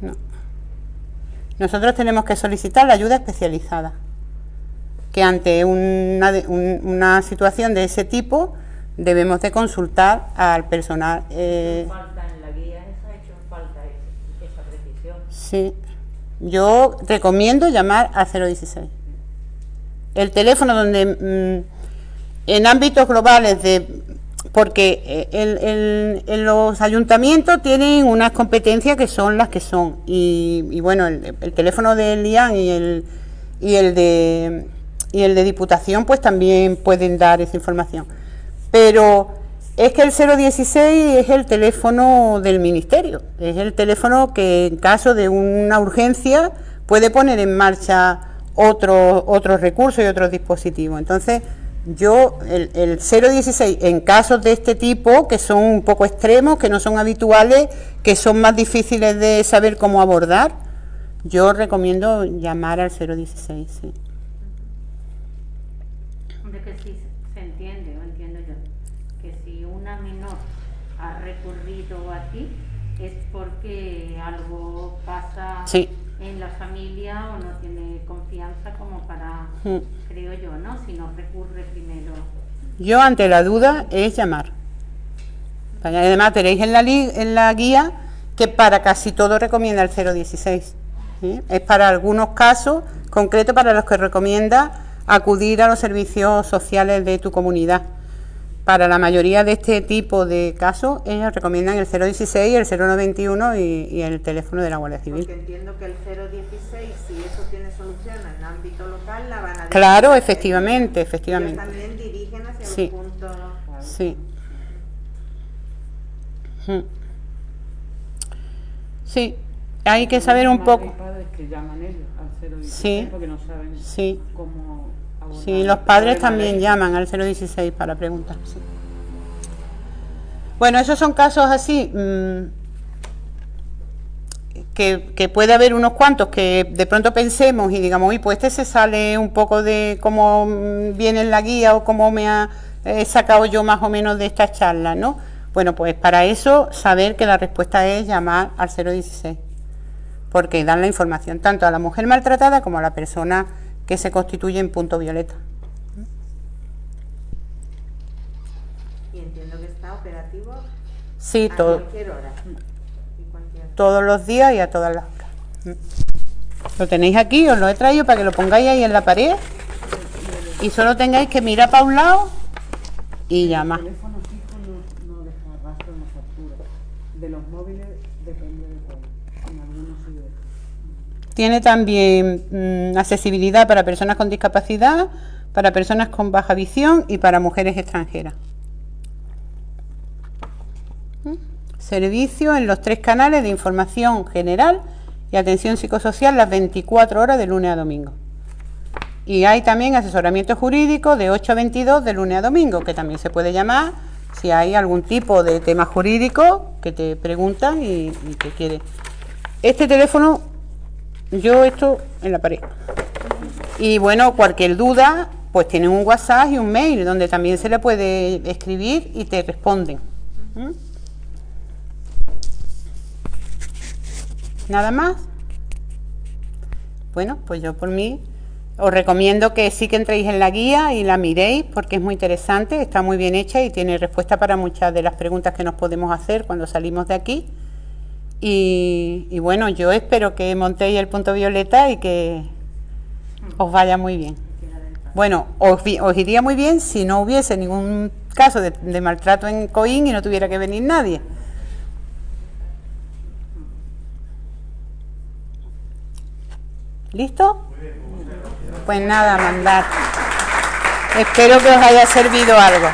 No. Nosotros tenemos que solicitar la ayuda especializada. Que ante una, una situación de ese tipo debemos de consultar al personal. eh, Falta en la guía esa, ha hecho falta es- esa precisión. sí. Yo recomiendo llamar al 016. El teléfono donde mm, en ámbitos globales de porque eh, el- los ayuntamientos tienen unas competencias que son las que son. Y, y bueno el, el teléfono del IAN y el y el de y el de diputación pues también pueden dar esa información. Pero es que el 016 es el teléfono del ministerio. Es el teléfono que en caso de una urgencia puede poner en marcha otros otros recursos y otros dispositivos. Entonces yo, el, el 016, en casos de este tipo, que son un poco extremos, que no son habituales, que son más difíciles de saber cómo abordar, yo recomiendo llamar al 016. Sí. Hombre, que sí se entiende, o entiendo yo, que si una menor ha recurrido a ti es porque algo pasa Sí. en la familia o no tiene confianza como para, Mm. creo yo, ¿no? Si no recurre primero. Yo, ante la duda, es llamar. Además, tenéis en la, li- en la guía que para casi todo recomienda el 016. ¿sí? Es para algunos casos concretos para los que recomienda acudir a los servicios sociales de tu comunidad. Para la mayoría de este tipo de casos, ellos recomiendan el 016, el 091 y, y el teléfono de la Guardia Civil. Porque entiendo que el 016, si eso tiene solución en ámbito local, la van a Claro, efectivamente, efectivamente. también Sí. Sí. Sí, hay que saber un poco. padres que llaman ellos al 016 Sí. porque no saben Sí. Sí, los padres también llaman al 016 para preguntar. sí. Bueno, esos son casos así mm, que, que puede haber unos cuantos que de pronto pensemos y digamos, uy, pues este se sale un poco de cómo viene en la guía o cómo me ha eh, sacado yo más o menos de esta charla, ¿no? Bueno, pues para eso saber que la respuesta es llamar al 016 porque dan la información tanto a la mujer maltratada como a la persona que se constituye en punto violeta. Y entiendo que está operativo Sí, a todo, cualquier hora. Todos los días y a todas las horas. Lo tenéis aquí, os lo he traído para que lo pongáis ahí en la pared y solo tengáis que mirar para un lado y llamar. De los móviles depende de cuál. En algunos sí. Tiene también mm, accesibilidad para personas con discapacidad, para personas con baja visión y para mujeres extranjeras. ¿Mm? Servicio en los tres canales de información general y atención psicosocial las 24 horas de lunes a domingo. Y hay también asesoramiento jurídico de 8 a 22 de lunes a domingo, que también se puede llamar si hay algún tipo de tema jurídico que te preguntan y, y que quiere. Este teléfono yo esto en la pared. Y bueno, cualquier duda, pues tienen un WhatsApp y un mail donde también se le puede escribir y te responden. nada más bueno pues yo por mí os recomiendo que sí que entréis en la guía y la miréis porque es muy interesante, está muy bien hecha y tiene respuesta para muchas de las preguntas que nos podemos hacer cuando salimos de aquí. Y, y bueno, yo espero que montéis el punto violeta y que os vaya muy bien. Bueno, os, os iría muy bien si no hubiese ningún caso de, de maltrato en Coín y no tuviera que venir nadie. ¿Listo? Pues nada, mandar. Espero que os haya servido algo.